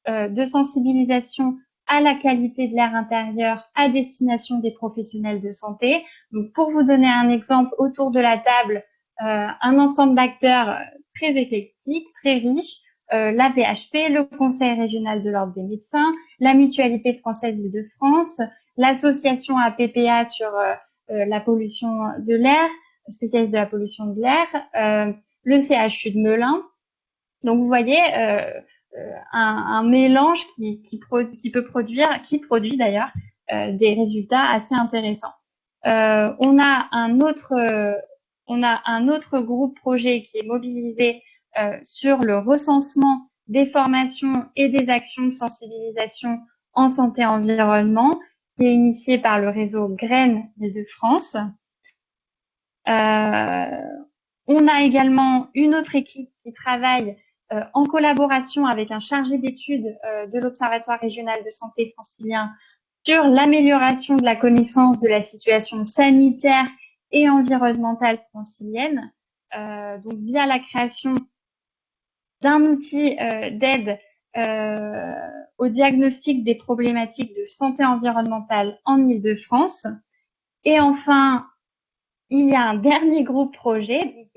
euh, de sensibilisation à la qualité de l'air intérieur à destination des professionnels de santé. Donc, pour vous donner un exemple, autour de la table, euh, un ensemble d'acteurs très éclectiques, très riches, euh, la VHP, le Conseil régional de l'ordre des médecins, la Mutualité française de France, l'association APPA sur euh, euh, la pollution de l'air, spécialiste de la pollution de l'air, le CHU de Melun. Donc vous voyez un, mélange qui, qui, peut produire, qui produit d'ailleurs des résultats assez intéressants. on a un autre, on a un autre groupe projet qui est mobilisé euh, sur le recensement des formations et des actions de sensibilisation en santé environnement qui est initié par le réseau Graines de France. Euh, on a également une autre équipe qui travaille euh, en collaboration avec un chargé d'études de l'Observatoire régional de santé francilien sur l'amélioration de la connaissance de la situation sanitaire et environnementale francilienne, donc via la création d'un outil euh, d'aide euh, au diagnostic des problématiques de santé environnementale en Ile-de-France. Et enfin, il y a un dernier groupe projet.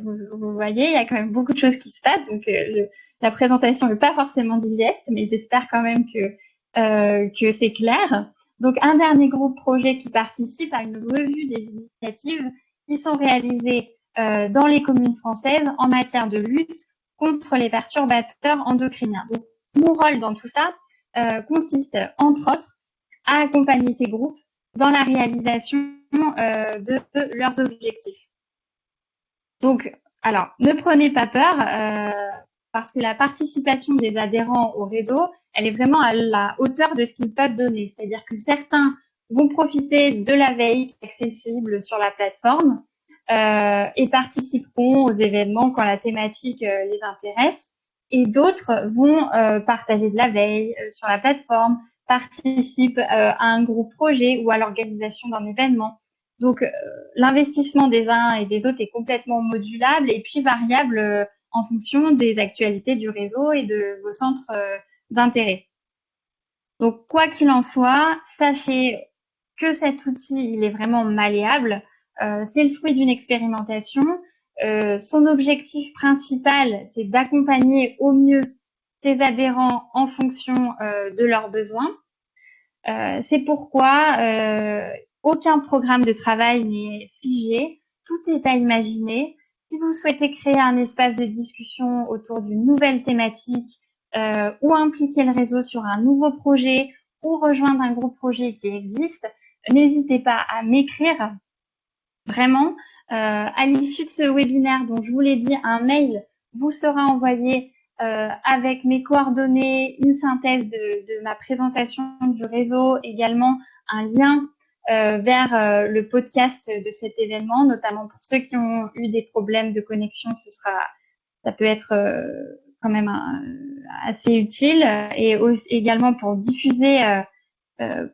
Vous, voyez, il y a quand même beaucoup de choses qui se passent. Donc, euh, la présentation n'est pas forcément digeste, mais j'espère quand même que, que c'est clair. Donc, un dernier groupe projet qui participe à une revue des initiatives qui sont réalisées dans les communes françaises en matière de lutte contre les perturbateurs endocriniens. Donc, mon rôle dans tout ça euh, consiste, entre autres, à accompagner ces groupes dans la réalisation euh, de, leurs objectifs. Donc, alors, ne prenez pas peur, euh, parce que la participation des adhérents au réseau, elle est vraiment à la hauteur de ce qu'ils peuvent donner. C'est-à-dire que certains vont profiter de la veille accessible sur la plateforme, et participeront aux événements quand la thématique les intéresse. Et d'autres vont partager de la veille sur la plateforme, participent à un groupe projet ou à l'organisation d'un événement. Donc l'investissement des uns et des autres est complètement modulable et puis variable en fonction des actualités du réseau et de vos centres d'intérêt. Donc, quoi qu'il en soit, sachez que cet outil, il est vraiment malléable. Euh, c'est le fruit d'une expérimentation. Euh, son objectif principal, c'est d'accompagner au mieux ses adhérents en fonction euh, de leurs besoins. c'est pourquoi aucun programme de travail n'est figé, tout est à imaginer. Si vous souhaitez créer un espace de discussion autour d'une nouvelle thématique euh, ou impliquer le réseau sur un nouveau projet ou rejoindre un groupe projet qui existe, n'hésitez pas à m'écrire. Vraiment, euh, à l'issue de ce webinaire, dont je vous l'ai dit, un mail vous sera envoyé euh, avec mes coordonnées, une synthèse de, de, ma présentation du réseau, également un lien vers euh, le podcast de cet événement, notamment pour ceux qui ont eu des problèmes de connexion, ce sera, ça peut être euh, quand même assez utile et également pour diffuser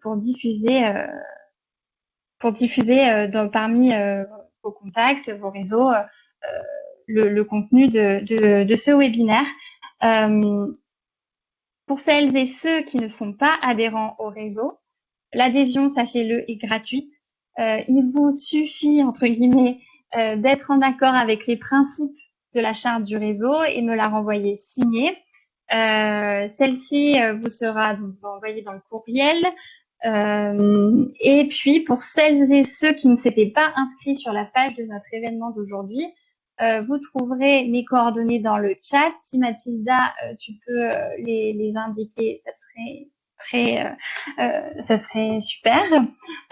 pour diffuser pour diffuser dans, parmi vos contacts, vos réseaux, le, le, contenu de, de, de ce webinaire. pour celles et ceux qui ne sont pas adhérents au réseau, L'adhésion, sachez-le, est gratuite. Euh, il vous suffit, entre guillemets, euh, d'être en accord avec les principes de la charte du réseau et me la renvoyer signée. Euh, Celle-ci euh, vous sera donc envoyée dans le courriel. Et puis, pour celles et ceux qui ne s'étaient pas inscrits sur la page de notre événement d'aujourd'hui, vous trouverez mes coordonnées dans le chat. Si Mathilda, tu peux les, les indiquer, ça serait euh, euh, ça serait super.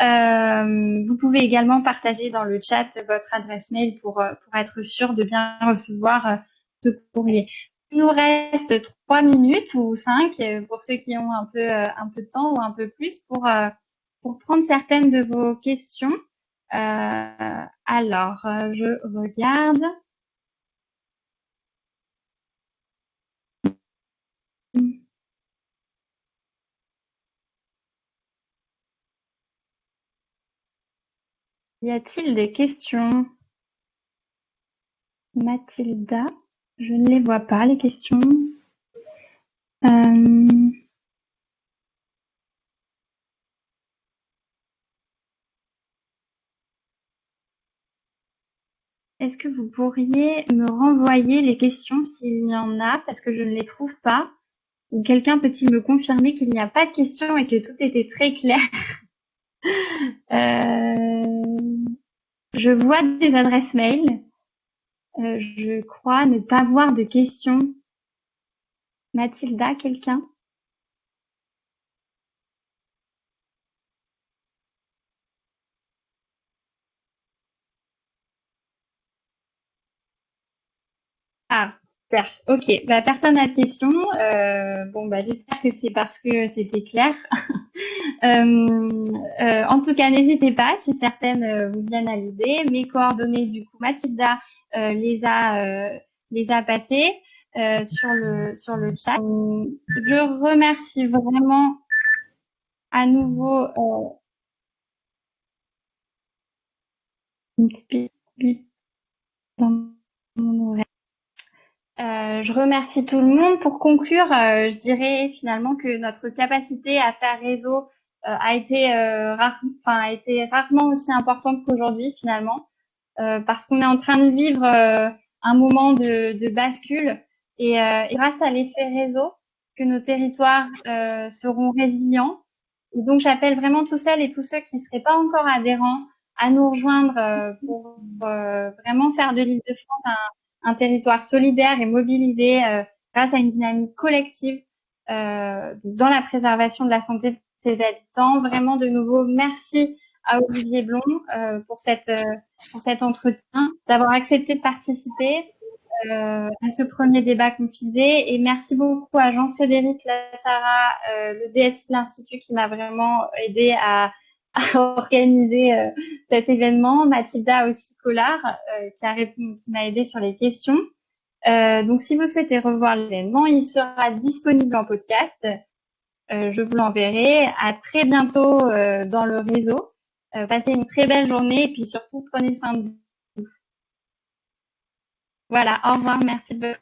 Euh, vous pouvez également partager dans le chat votre adresse mail pour, pour être sûr de bien recevoir ce courrier. Il nous reste trois minutes ou cinq pour ceux qui ont un peu un peu de temps ou un peu plus pour pour prendre certaines de vos questions. alors, je regarde. Y a-t-il des questions? Mathilda, je ne les vois pas, les questions. Euh, est-ce que vous pourriez me renvoyer les questions s'il y en a, parce que je ne les trouve pas? Ou quelqu'un peut-il me confirmer qu'il n'y a pas de questions et que tout était très clair? Euh, je vois des adresses mail. Euh, je crois ne pas voir de questions. Mathilda, quelqu'un? Ok, bah, personne n'a de questions. Euh, bon, bah, j'espère que c'est parce que c'était clair. Euh, euh, en tout cas, n'hésitez pas si certaines vous viennent à l'idée. Mes coordonnées, du coup, Mathilda les a les a passées sur le sur le chat. Je remercie vraiment à nouveau. Euh, je remercie tout le monde. Pour conclure, euh, je dirais finalement que notre capacité à faire réseau euh, a été rare, enfin a été rarement aussi importante qu'aujourd'hui finalement, parce qu'on est en train de vivre un moment de, de bascule et, et, grâce à l'effet réseau, que nos territoires seront résilients. Et donc j'appelle vraiment tous celles et tous ceux qui ne seraient pas encore adhérents à nous rejoindre pour vraiment faire de l'île de France un un territoire solidaire et mobilisé euh, grâce à une dynamique collective euh, dans la préservation de la santé de ses habitants. Vraiment, de nouveau, merci à Olivier Blond euh, pour cette pour cet entretien, d'avoir accepté de participer à ce premier débat confisé. Et merci beaucoup à Jean-Frédéric Lassara, le DSI de l'Institut, qui m'a vraiment aidé à, a organisé cet événement. Mathilda aussi Collard qui a qui m'a aidé sur les questions. donc si vous souhaitez revoir l'événement, il sera disponible en podcast. je vous l'enverrai. À très bientôt dans le réseau. passez une très belle journée et puis surtout prenez soin de vous. Voilà, au revoir, merci de